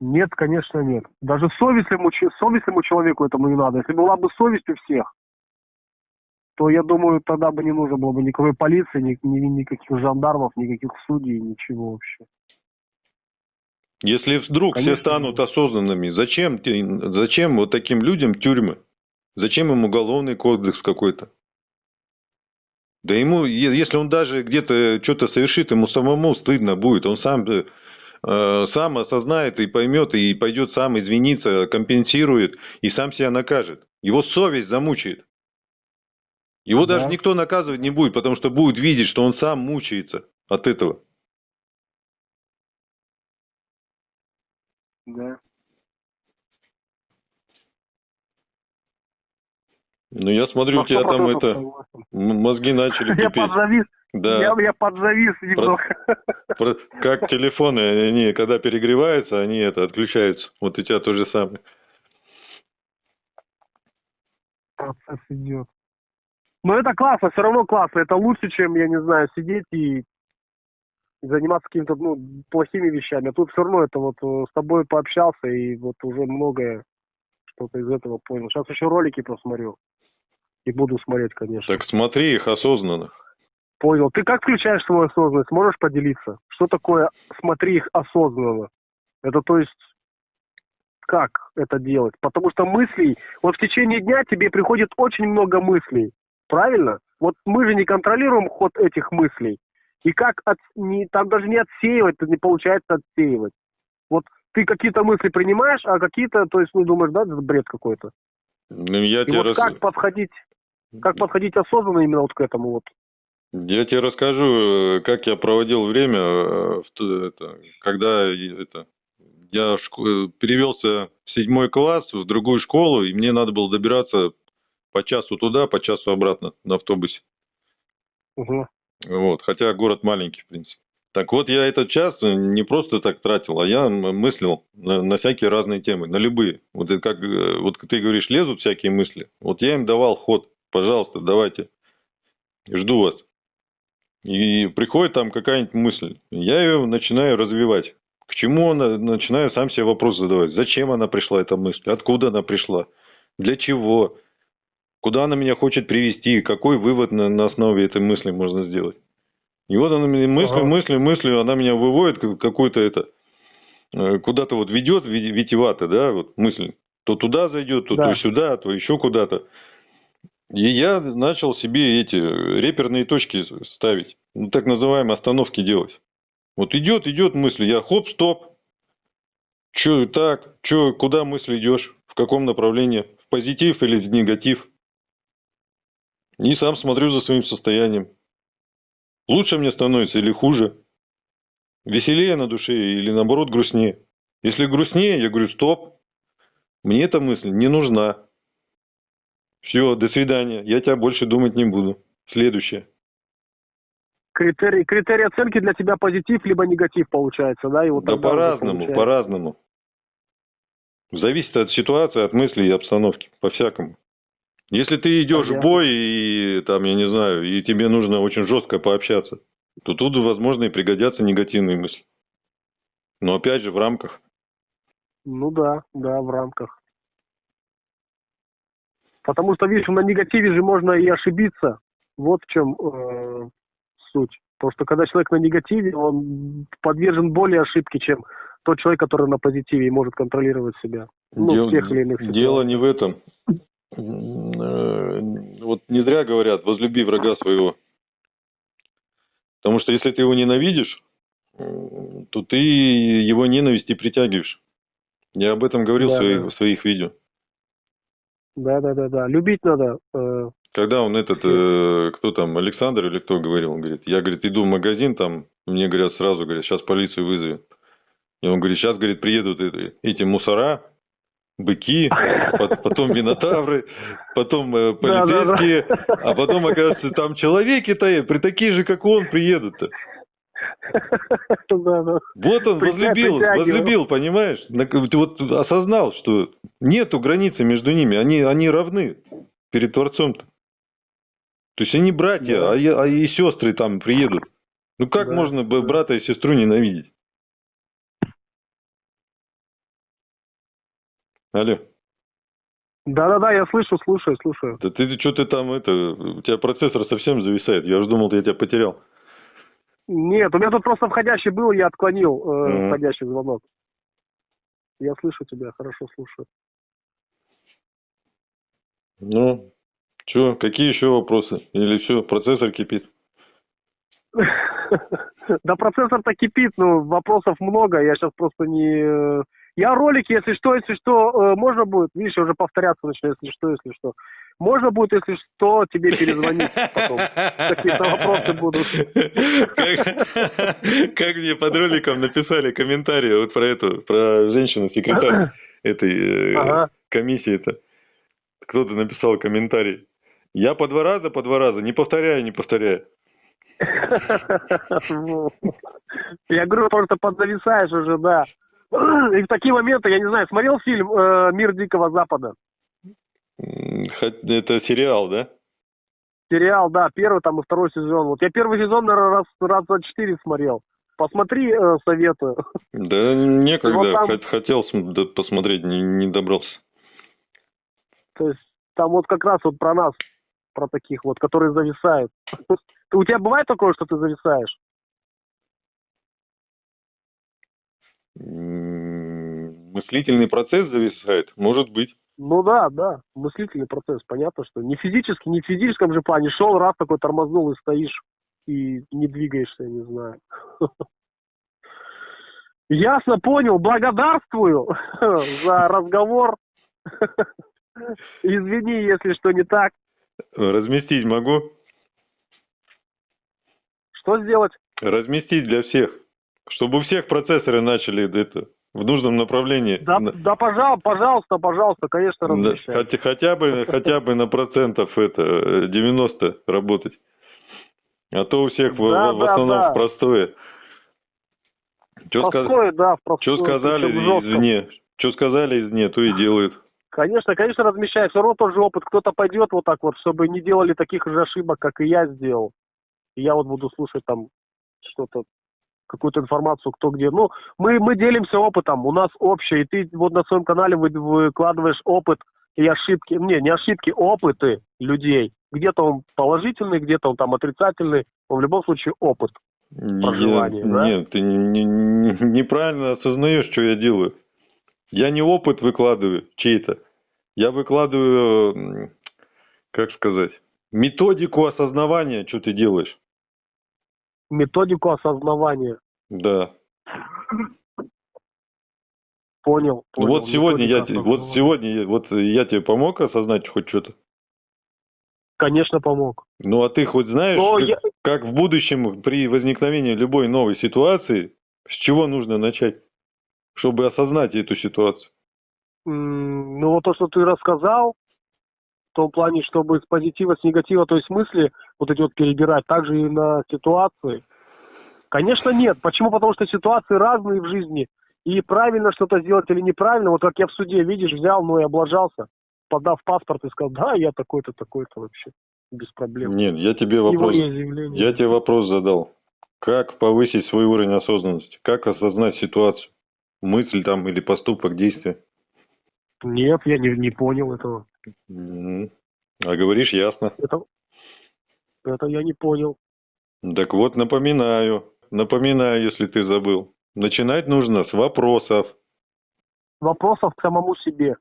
Нет, конечно, нет. Даже совестливому, совестливому человеку этому не надо. Если была бы совесть у всех, то, я думаю, тогда бы не нужно было бы никакой полиции, ни, ни- никаких жандармов, никаких судей, ничего вообще. Если вдруг Конечно, все станут осознанными, зачем, зачем вот таким людям тюрьмы? Зачем им уголовный кодекс какой-то? Да ему, если он даже где-то что-то совершит, ему самому стыдно будет. Он сам, э, сам осознает и поймет, и пойдет сам извиниться, компенсирует, и сам себя накажет. Его совесть замучает. Его Да. даже никто наказывать не будет, потому что будет видеть, что он сам мучается от этого. Да. Ну, я смотрю, у тебя там 100% это, согласен. мозги начали Я кипеть. подзавис, Да. я, я подзавис немного. Про- Как телефоны, они когда перегреваются, они это отключаются. Вот у тебя то же самое. Процесс идет. Но это классно, все равно классно. Это лучше, чем, я не знаю, сидеть и заниматься какими-то ну, плохими вещами. А тут все равно это вот э, с тобой пообщался и вот уже многое что-то из этого понял. Сейчас еще ролики посмотрю. И буду смотреть, конечно. Так смотри их осознанно. Понял. Ты как включаешь свою осознанность? Можешь поделиться? Что такое смотри их осознанно? Это то есть как это делать? Потому что мыслей, вот в течение дня тебе приходит очень много мыслей. Правильно? Вот мы же не контролируем ход этих мыслей. И как от, не, там даже не отсеивать, не получается отсеивать. Вот ты какие-то мысли принимаешь, а какие-то, то есть, ну, думаешь, да, это бред какой-то. Ну, я И тебе, вот рас- как подходить, как подходить осознанно именно вот к этому вот? я тебе расскажу, э, как я проводил время, э, это, когда это, я э, перевелся в седьмой класс в другую школу, и мне надо было добираться по часу туда, по часу обратно на автобусе. Угу. Вот, хотя город маленький, в принципе. Так вот, я этот час не просто так тратил, а я мыслил на, на всякие разные темы, на любые. Вот как, вот ты говоришь, лезут всякие мысли. Вот я им давал ход, пожалуйста, давайте, жду вас. И приходит там какая-нибудь мысль, я ее начинаю развивать. К чему она, начинаю сам себе вопрос задавать. Зачем она пришла, эта мысль? Откуда она пришла? Для чего? Куда она меня хочет привести? Какой вывод на, на основе этой мысли можно сделать? И вот она мне мыслью, Ага. мыслью, мыслью, она меня выводит как- какую-то это, э, куда-то вот ведет ви- витиевато, да, вот мысль. То туда зайдет, то, Да. то сюда, то еще куда-то. И я начал себе эти реперные точки ставить, ну, так называемые остановки делать. Вот идет, идет мысль, я хоп, стоп. Че так, че, куда мысль идешь, в каком направлении, в позитив или в негатив. И сам смотрю за своим состоянием. Лучше мне становится или хуже? Веселее на душе или наоборот грустнее? Если грустнее, я говорю, стоп, мне эта мысль не нужна. Все, до свидания, я тебя больше думать не буду. Следующее. Критерий, критерий оценки для тебя позитив либо негатив получается, да? И вот да по-разному, по-разному. Зависит от ситуации, от мыслей и обстановки, по-всякому. Если ты идешь в Понятно. бой и там, я не знаю, и тебе нужно очень жестко пообщаться, то тут, возможно, и пригодятся негативные мысли. Но опять же в рамках. Ну да, да, в рамках. Потому что, видишь, на негативе же можно и ошибиться. Вот в чем э, суть. Потому что когда человек на негативе, он подвержен более ошибке, чем тот человек, который на позитиве и может контролировать себя. Ну, Дел- в тех или иных Дело не в этом. Э, Вот не зря говорят, возлюби врага своего. Потому что если ты его ненавидишь, то ты его ненависть и притягиваешь. Я об этом говорил в, Да, своих, да. в своих видео. Да, да, да, да. Любить надо. э, Когда он этот, э, кто там, Александр или кто говорил, он говорит, я, говорит, иду в магазин, там, мне говорят сразу, говорят, сейчас полицию вызовем. И он говорит, сейчас, говорит, приедут эти, эти мусора, быки, пот- потом минотавры, потом э, Да, да, да. полицейские, а потом, оказывается, там человеки-то, при такие же, как он, приедут-то. Да. Вот он возлюбил, возлюбил, понимаешь? Вот осознал, что нету границы между ними, они, они равны перед Творцом-то. То есть они братья, Да. а, и- а и сестры там приедут. Ну как Да, можно да. брата и сестру ненавидеть? Алло, Да, да, да, я слышу, слушаю, слушаю. да ты что ты там это, у тебя процессор совсем зависает, я уже думал, я тебя потерял. Нет, у меня тут просто входящий был, я отклонил э, Мгм. входящий звонок. Я слышу тебя, хорошо слушаю. Ну, что, какие еще вопросы? Или все, процессор кипит? Да процессор-то кипит, но вопросов много, я сейчас просто не... э, Я ролики, если что, если что, э, можно будет, видишь, я уже повторяться начну, если что, если что. Можно будет, если что, тебе перезвонить потом. Какие-то вопросы будут. Как, как мне под роликом написали комментарии вот про эту, про женщину-секретарь этой э, Ага. комиссии-то. Кто-то написал комментарий. Я по два раза, по два раза, не повторяю, не повторяю. Я говорю, что подзависаешь уже, да. И в такие моменты, я не знаю, смотрел фильм э, «Мир Дикого Запада»? Это сериал, да? Сериал, да, первый там и второй сезон. Вот я первый сезон, наверное, раз, раз за четыре смотрел. Посмотри, э, советую. Да некогда, Вот там- хот- хотел посмотреть, не, не добрался. То есть там вот как раз вот про нас, про таких вот, которые зависают. У тебя бывает такое, что ты зависаешь? Мыслительный процесс зависает, может быть. Ну да, да, мыслительный процесс, понятно, что не физически, не в физическом же плане. Шел раз такой тормознул и стоишь, и не двигаешься, я не знаю. Ясно, понял, благодарствую за разговор. Извини, если что не так. Разместить могу? Что сделать? Разместить для всех. Чтобы у всех процессоры начали это в нужном направлении. Да, да пожалуйста, пожалуйста, пожалуйста, конечно, размещай. хотя, хотя бы хотя бы на процентов это э, 90 работать. А то у всех в, Да, в да, основном да. в простое. Что Простое, да, в простое, сказали причем жестко. извне? Что сказали извне, то и делают. Конечно, конечно, размещай. Все равно тот же опыт. Кто-то пойдет вот так вот, чтобы не делали таких же ошибок, как и я сделал. И я вот буду слушать там что-то, какую-то информацию, кто где. Ну, мы, мы делимся опытом, у нас общее. И ты вот на своем канале вы- выкладываешь опыт и ошибки. Не, не ошибки, опыты людей. Где-то он положительный, где-то он там отрицательный. Но в любом случае опыт. Проживание, Я- да? Нет, ты не- не- неправильно осознаешь, что я делаю. Я не опыт выкладываю чей-то. Я выкладываю, как сказать, методику осознавания, что ты делаешь. Методику осознавания. Да. Понял. Понял. вот сегодня я, вот сегодня вот я тебе помог осознать хоть что-то. Конечно, помог. Ну а ты хоть знаешь, Но как, я- как в будущем при возникновении любой новой ситуации, с чего нужно начать, чтобы осознать эту ситуацию? Ну вот то, что ты рассказал, том плане, чтобы с позитива, с негатива, то есть мысли вот эти вот перебирать, также и на ситуации. Конечно, нет. Почему? Потому что ситуации разные в жизни. И правильно что-то сделать или неправильно, вот как я в суде, видишь, взял, ну и облажался, подав паспорт и сказал, да, я такой-то, такой-то вообще, без проблем. Нет, я тебе вопрос, я тебе вопрос задал. Как повысить свой уровень осознанности? Как осознать ситуацию? Мысль там или поступок, действие? Нет, я не, не понял этого. А говоришь ясно. Это, это я не понял. Так вот, напоминаю, напоминаю, если ты забыл. Начинать нужно с вопросов. Вопросов к самому себе.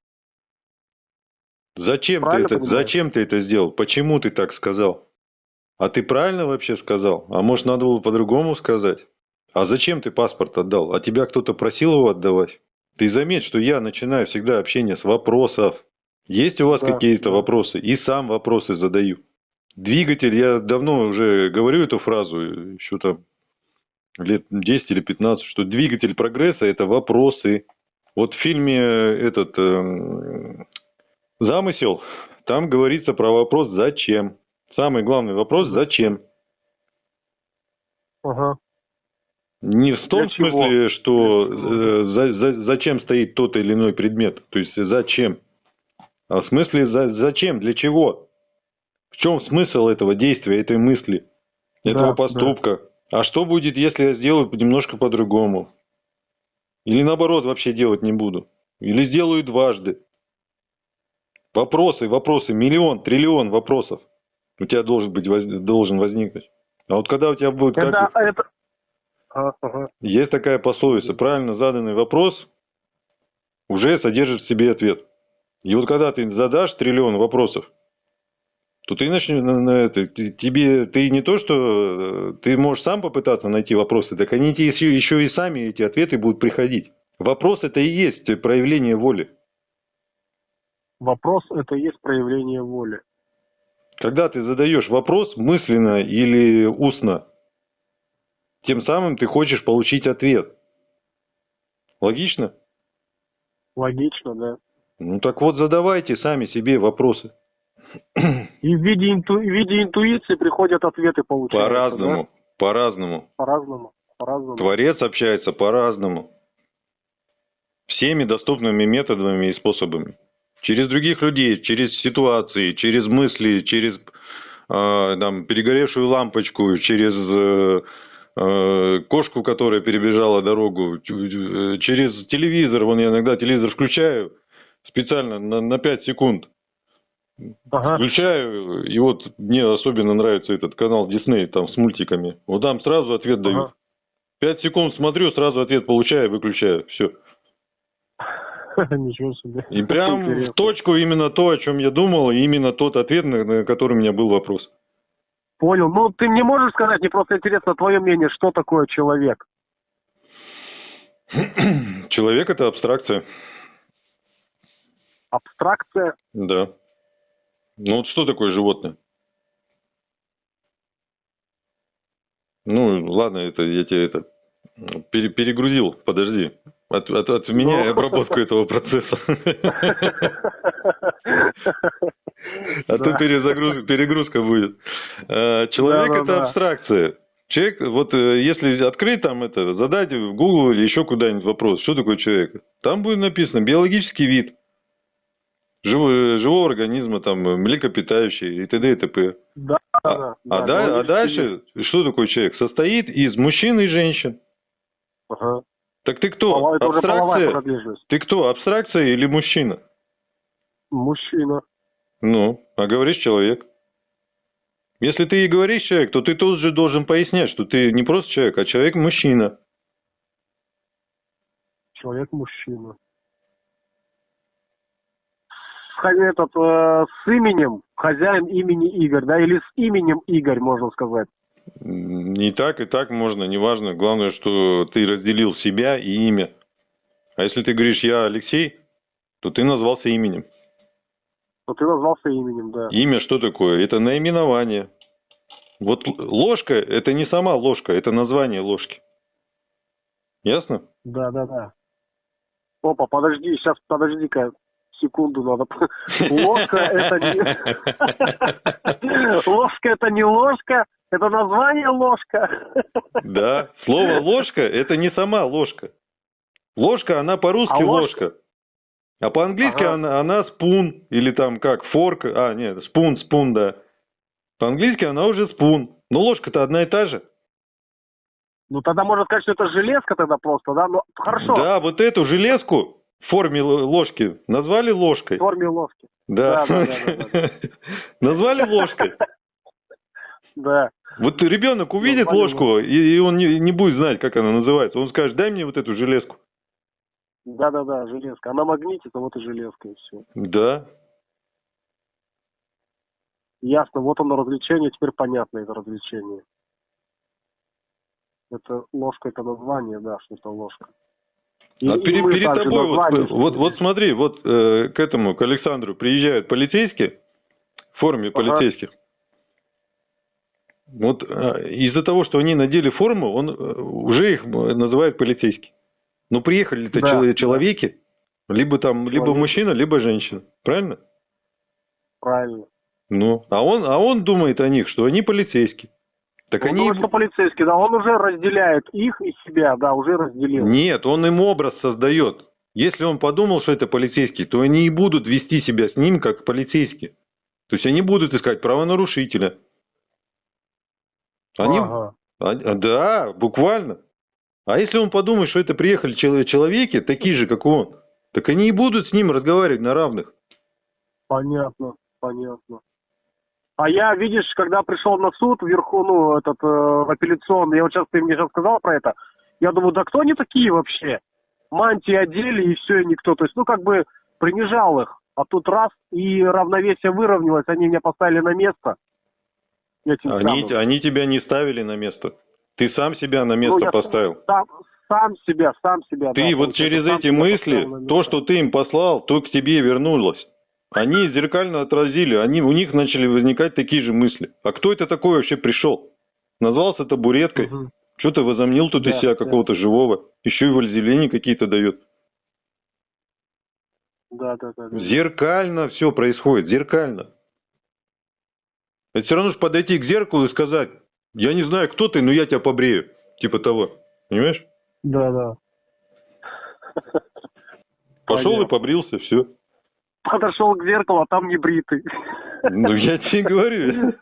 Зачем ты, это, зачем ты это сделал? Почему ты так сказал? А ты правильно вообще сказал? А может, надо было по-другому сказать? А зачем ты паспорт отдал? А тебя кто-то просил его отдавать? Ты заметь, что я начинаю всегда общение с вопросов. Есть у вас Да, какие-то вопросы? И сам вопросы задаю. Двигатель, я давно уже говорю эту фразу, еще там лет 10 или 15, что двигатель прогресса – это вопросы. Вот в фильме этот эм, «Замысел», там говорится про вопрос «зачем?». Самый главный вопрос «зачем?». Ага. Не в том Для чего? смысле, что Для чего? э, за- за- зачем стоит тот или иной предмет, то есть зачем, а в смысле за- зачем, для чего, в чем смысл этого действия, этой мысли, этого Да, поступка. А что будет, если я сделаю немножко по-другому? Или наоборот вообще делать не буду? Или сделаю дважды? Вопросы, вопросы, миллион, триллион вопросов у тебя должен быть должен возникнуть. А вот когда у тебя будет как- Это. А, ага. есть такая пословица, правильно заданный вопрос уже содержит в себе ответ. И вот когда ты задашь триллион вопросов, то ты начнешь на, на это, тебе, ты не то, что э, ты можешь сам попытаться найти вопросы, так они тебе еще, еще и сами эти ответы будут приходить. Вопрос это и есть проявление воли. Вопрос это и есть проявление воли. Когда ты задаешь вопрос мысленно или устно, тем самым ты хочешь получить ответ. Логично? Логично, да. Ну так вот задавайте сами себе вопросы. И в виде, инту... в виде интуиции приходят ответы, получаются. По-разному, да? по-разному. По-разному. По-разному. Творец общается по-разному. Всеми доступными методами и способами. Через других людей, через ситуации, через мысли, через э, там, перегоревшую лампочку, через э, э, кошку, которая перебежала дорогу, э, через телевизор. Вон я иногда телевизор включаю специально на, на 5 секунд. Ага. Включаю, и вот мне особенно нравится этот канал Дисней, там с мультиками. Вот там сразу ответ дают. Ага. Пять секунд смотрю, сразу ответ получаю, выключаю. Все. Ничего себе. И прям Интересно. в точку именно то, о чем я думал, и именно тот ответ, на, на который у меня был вопрос. Понял. Ну, ты мне можешь сказать, мне просто интересно твое мнение, что такое человек? Человек это абстракция. Абстракция? Да. Ну вот что такое животное? Ну, ладно, это я тебе это пере- перегрузил. Подожди. От, от, от меня Ну. обработку этого процесса. А то перегрузка будет. А, Человек это абстракция. Человек, вот э, если открыть там это, задать в Google или еще куда-нибудь вопрос, что такое человек, там будет написано биологический вид живого, живого организма, там, э, млекопитающий и т.д. и т.п. Да, А, да, а да, да- а дальше, что такое человек? Состоит из мужчин и женщин. Ага. Так ты кто? Половая Абстракция? Ты кто? Абстракция или мужчина? Мужчина. Ну, а говоришь человек. Если ты и говоришь человек, то ты тут же должен пояснять, что ты не просто человек, а человек-мужчина. Человек-мужчина. Этот, э, с именем, хозяин имени Игорь, да, или с именем Игорь, можно сказать. И так, и так можно, неважно. Главное, что ты разделил себя и имя. А если ты говоришь «я Алексей», то ты назвался именем. Но ты назвался именем, да. Имя что такое? Это наименование. Вот ложка – это не сама ложка, это название ложки. Ясно? Да, да, да. Опа, подожди, сейчас, подожди-ка, секунду надо. Ложка это не... Ложка это не ложка, это название ложка. Да, слово ложка – это не сама ложка. Ложка, она по-русски А ложка- ложка. А по-английски Ага. она, она спун, или там как, форк, а, нет, спун, спун, да. По-английски она уже спун. Но ложка-то одна и та же. Ну тогда можно сказать, что это железка тогда просто, да? Ну хорошо, Да, вот эту железку в форме ложки назвали в ложкой. форме ложки. Да. Да, да, да, Назвали ложкой. Да. Вот ребенок увидит Назвали ложку, и, и он не, не будет знать, как она называется. Он скажет, дай мне вот эту железку. Да, да, да, железка. Она магнитит, а вот и железка, и все. Да. Ясно, вот оно развлечение, теперь понятно это развлечение. Это ложка, это название, да, что-то ложка. И, а перед, перед тобой, вот, вот, вот смотри, вот э, к этому, к Александру приезжают полицейские в форме ага. полицейских. Вот э, из-за того, что они надели форму, он э, уже их называет полицейский. Но приехали-то да. человеки, либо там, Человек. либо мужчина, либо женщина. Правильно? Правильно. Ну, а он, а он думает о них, что они полицейские. Так он они... думает, что полицейский, да, он уже разделяет их и себя, да, уже разделил. Нет, он им образ создает. Если он подумал, что это полицейский, то они и будут вести себя с ним как полицейские. То есть они будут искать правонарушителя. Они... Ага. А, да, буквально. А если он подумает, что это приехали человеки, такие же, как он, так они и будут с ним разговаривать на равных. Понятно, понятно. А я, видишь, когда пришел на суд вверху, ну, этот э, апелляционный, я вот сейчас ты мне сейчас сказал про это, я думаю, да кто они такие вообще? Мантии одели и все, и никто. То есть, ну, как бы принижал их. А тут раз, и равновесие выровнялось, они меня поставили на место. Они, они тебя не ставили на место. Ты сам себя на место ну, поставил. Сам, сам себя, сам себя. Ты да, вот через эти мысли, то, что ты им послал, то к тебе вернулось. Они зеркально отразили, они, у них начали возникать такие же мысли. А кто это такой вообще пришел? Назвался табуреткой, угу. что-то возомнил тут да, из себя да. какого-то живого, еще и вользелени какие-то дает. Да, да, да, да. Зеркально все происходит, зеркально. Это все равно же подойти к зеркалу и сказать, я не знаю, кто ты, но я тебя побрею. Типа того. Понимаешь? Да, да. Пошел Понятно. и побрился, все. Подошел к зеркалу, а там не бритый. Ну, я тебе говорю.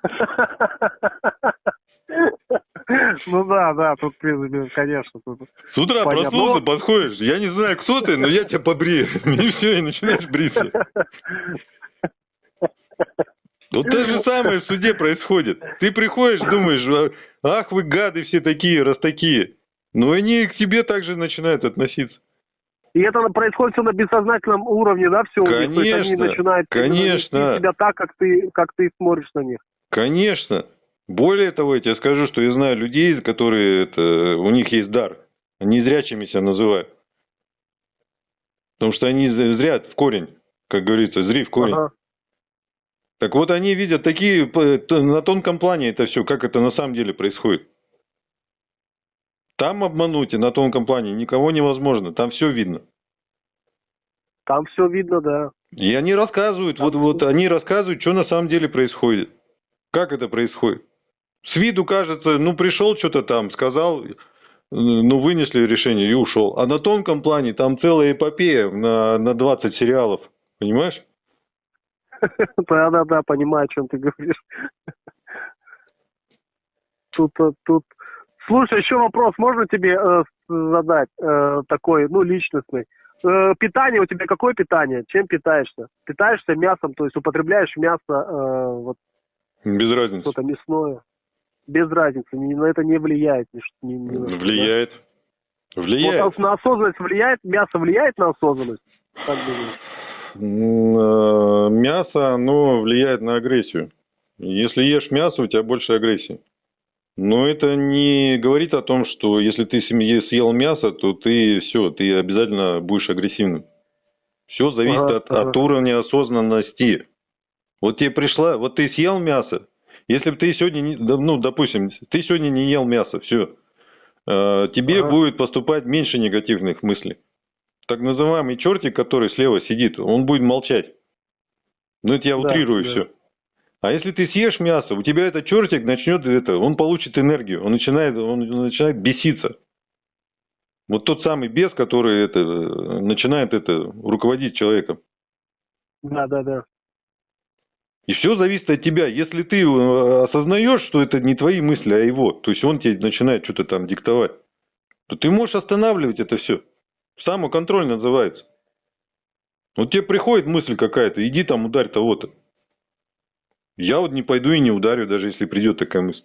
Ну да, да, тут, конечно. Тут С утра понятно. проснулся, подходишь, я не знаю, кто ты, но я тебя побрею. И все, и начинаешь бриться. Вот то же самое в суде происходит. Ты приходишь, думаешь, ах вы гады все такие, раз такие. Но они к тебе также начинают относиться. И это происходит все на бессознательном уровне, да, все? Конечно, То есть они начинают конечно. тебя так, как ты, как ты смотришь на них. Конечно. Более того, я тебе скажу, что я знаю людей, которые, это, у них есть дар. Они зрячими себя называют. Потому что они зрят в корень, как говорится, зри в корень. Ага. Так вот, они видят такие, на тонком плане это все, как это на самом деле происходит. Там обмануть и на тонком плане никого невозможно, там все видно. Там все видно, да. И они рассказывают, вот, вот они рассказывают, что на самом деле происходит. Как это происходит. С виду кажется, ну пришел что-то там, сказал, ну вынесли решение и ушел. А на тонком плане там целая эпопея на, на 20 сериалов. Понимаешь? Да-да-да, понимаю, о чем ты говоришь. Тут, э, тут... Слушай, еще вопрос можно тебе э, задать э, такой, ну, личностный? Э, питание у тебя какое питание? Чем питаешься? Питаешься мясом, то есть употребляешь мясо, э, вот... Без разницы. Что-то мясное. Без разницы, ни, на это не влияет. Ни, ни, ни влияет. Влияет. Вот, на осознанность влияет? Мясо влияет на осознанность? Как думаешь? Э, мясо, оно влияет на агрессию. Если ешь мясо, у тебя больше агрессии. Но это не говорит о том, что если ты съел мясо, то ты все, ты обязательно будешь агрессивным. Все зависит ага, от, ага. от уровня осознанности. Вот тебе пришла, вот ты съел мясо. Если бы ты сегодня, не, ну, допустим, ты сегодня не ел мясо, все, э, тебе ага. будет поступать меньше негативных мыслей так называемый чертик, который слева сидит, он будет молчать. Ну, это я да, утрирую да. все. А если ты съешь мясо, у тебя этот чертик начнет это, он получит энергию, он начинает, он начинает беситься. Вот тот самый бес, который это, начинает это руководить человеком. Да, да, да. И все зависит от тебя. Если ты э, осознаешь, что это не твои мысли, а его, то есть он тебе начинает что-то там диктовать, то ты можешь останавливать это все. Самоконтроль называется. Вот тебе приходит мысль какая-то, иди там ударь того-то. Я вот не пойду и не ударю, даже если придет такая мысль.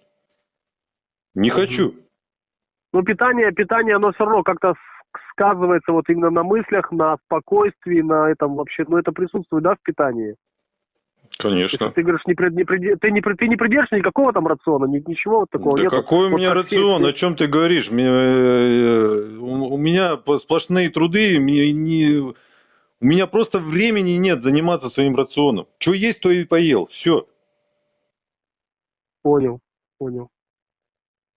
Не угу. хочу. Ну, питание, питание, оно все равно как-то сказывается вот именно на мыслях, на спокойствии, на этом вообще, ну, это присутствует, да, в питании? Если Конечно. ты говоришь, не, прид- не приди- ты, не, ты не придерживаешься никакого там рациона, ни- ничего вот такого Да нету? какой у Вот меня все- рацион? О чем ты говоришь? Мне, э, У у меня сплошные труды, мне не... у меня просто времени нет заниматься своим рационом. Что есть, то и поел. Все. Понял, понял.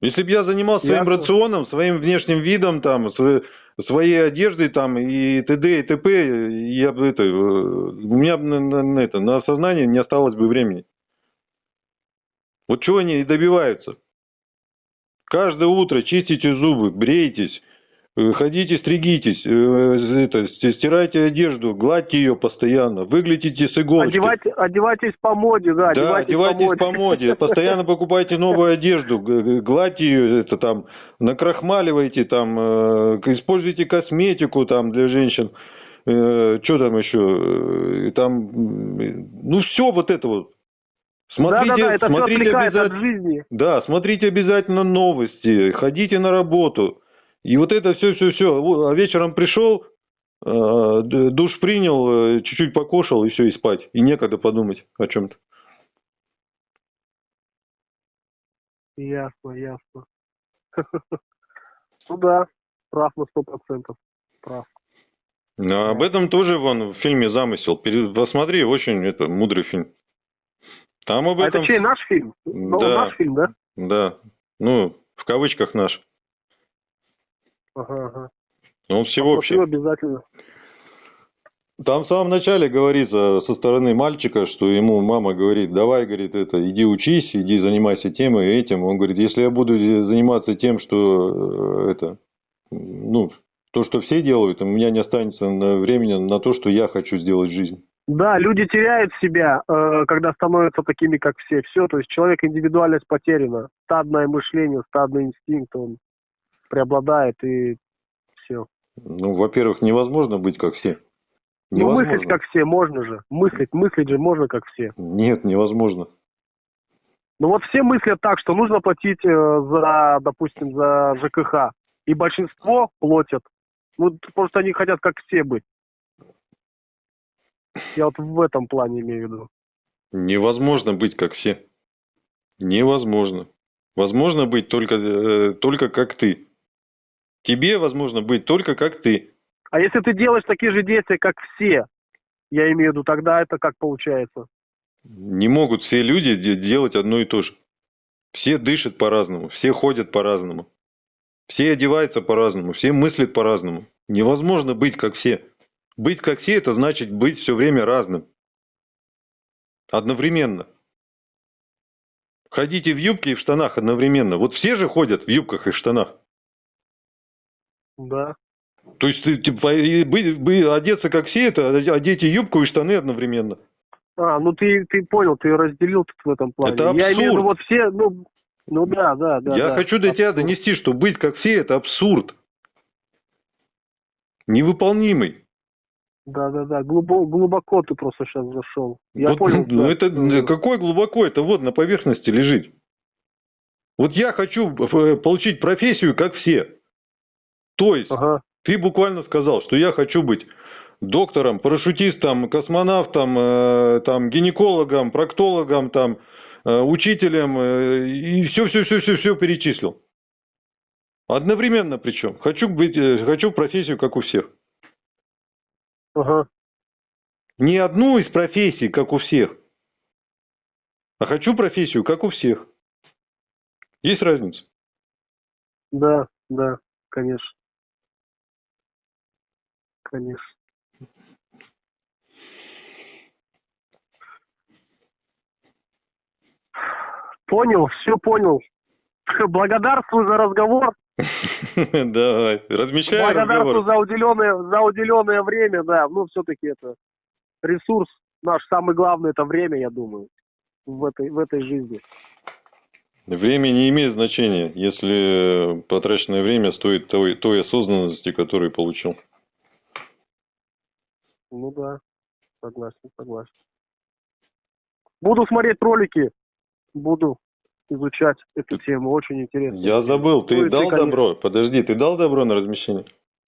Если бы я занимался своим рационом, своим внешним видом, там, св- своей одеждой там и т.д. и т.п., я бы это, э, у меня бы на, на- на это, на осознание не осталось бы времени. Вот чего они и добиваются. Каждое утро чистите зубы, брейтесь, ходите, стригитесь, э, это, ст- стирайте одежду, гладьте ее постоянно, выглядите с иголочки. Одевайте, одевайтесь по моде, да, Да, одевайтесь, одевайтесь по моде, постоянно покупайте новую одежду, гладьте ее, это там, накрахмаливайте там, э, используйте косметику там для женщин, что там еще, э, там, ну все вот это вот. Смотрите, Да-да-да, это все смотрите отвлекает от жизни. да, смотрите обязательно новости, ходите на работу. И вот это все, все, все. А вечером пришел, э, душ принял, э, чуть-чуть покушал и все, и спать. И некогда подумать о чем-то. Ясно, ясно. Ну да, прав на сто процентов. Прав. А об этом тоже вон в фильме замысел. Посмотри, очень это мудрый фильм. Там об А этом. это чей, наш фильм? Ну, Да. наш фильм, да? Да. Ну, в кавычках наш. Ага, ага. Он всеобщий. Посмотрю обязательно. Там в самом начале говорится со стороны мальчика, что ему мама говорит, давай, говорит, это, иди учись, иди занимайся тем и этим. Он говорит, если я буду заниматься тем, что э, это, ну, то, что все делают, у меня не останется времени на то, что я хочу сделать в жизни. Да, люди теряют себя, э, когда становятся такими, как все. Все, то есть человек индивидуальность потеряна. Стадное мышление, стадный инстинкт, он преобладает и все. Ну, во-первых, невозможно быть как все. Ну, Невозможно. мыслить как все можно же. Мыслить, мыслить же можно как все. Нет, невозможно. Ну вот все мыслят так, что нужно платить э, за, допустим, за ЖКХ. И большинство платят. Ну, просто они хотят как все быть. Я вот в этом плане имею в виду. Невозможно быть как все. Невозможно. Возможно быть только, э, только как ты. Тебе возможно быть только как ты. А если ты делаешь такие же действия, как все, я имею в виду, тогда это как получается? Не могут все люди де- делать одно и то же. Все дышат по-разному, все ходят по-разному. Все одеваются по-разному, все мыслят по-разному. Невозможно быть как все. Быть как все, это значит быть все время разным. Одновременно. Ходите в юбке и в штанах одновременно. Вот все же ходят в юбках и в штанах. Да. То есть ты, типа, и быть- бы- одеться как все, это одеть и юбку и штаны одновременно. А, ну ты, ты понял, ты разделил тут в этом плане. Это Я имею в виду, абсурд. вот все, ну, ну да, да, да. Я да. хочу до тебя Абсурд. донести, что быть как все это абсурд. Невыполнимый. Да, да, да. Глубоко, глубоко ты просто сейчас зашел. Я Вот, понял. ну, это Мгм. какой глубоко, это вот на поверхности лежит. Вот я хочу э, получить профессию, как все. То есть, Ага. ты буквально сказал, что я хочу быть доктором, парашютистом, космонавтом, э, там, гинекологом, проктологом, там, э, учителем, э, и все, все, все, все, все перечислил. Одновременно причем. Хочу быть, э, хочу профессию, как у всех. Ага. Не одну из профессий, как у всех, а хочу профессию, как у всех. Есть разница? Да, да, конечно. Конечно. Понял, все понял. Благодарствую за разговор. Давай, размещай Благодарствую разговор. за уделенное, за уделенное время, да. Ну, все-таки это ресурс наш самый главный, это время, я думаю, в этой, в этой жизни. Время не имеет значения, если потраченное время стоит той, той осознанности, которую получил. Ну да, согласен, согласен. Буду смотреть ролики, буду изучать эту тему, очень интересно. Я забыл, ты Ну ты, дал конечно. добро? Подожди, ты дал добро на размещение?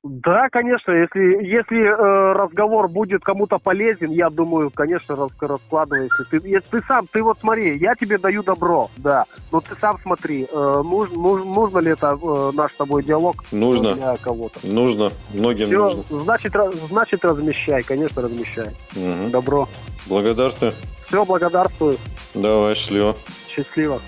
Да, конечно, если, если э, разговор будет кому-то полезен, я думаю, конечно, рас, раскладывай. Если ты, если ты сам, ты вот смотри, я тебе даю добро, да, но ты сам смотри, э, нуж, нуж, нужно ли это э, наш с тобой диалог Нужно. для кого-то. Нужно. Многим Все, нужно. значит, ra- значит, размещай, конечно, размещай. Мгм. Добро. Благодарствую. Все, благодарствую. Давай, счастливо. Счастливо.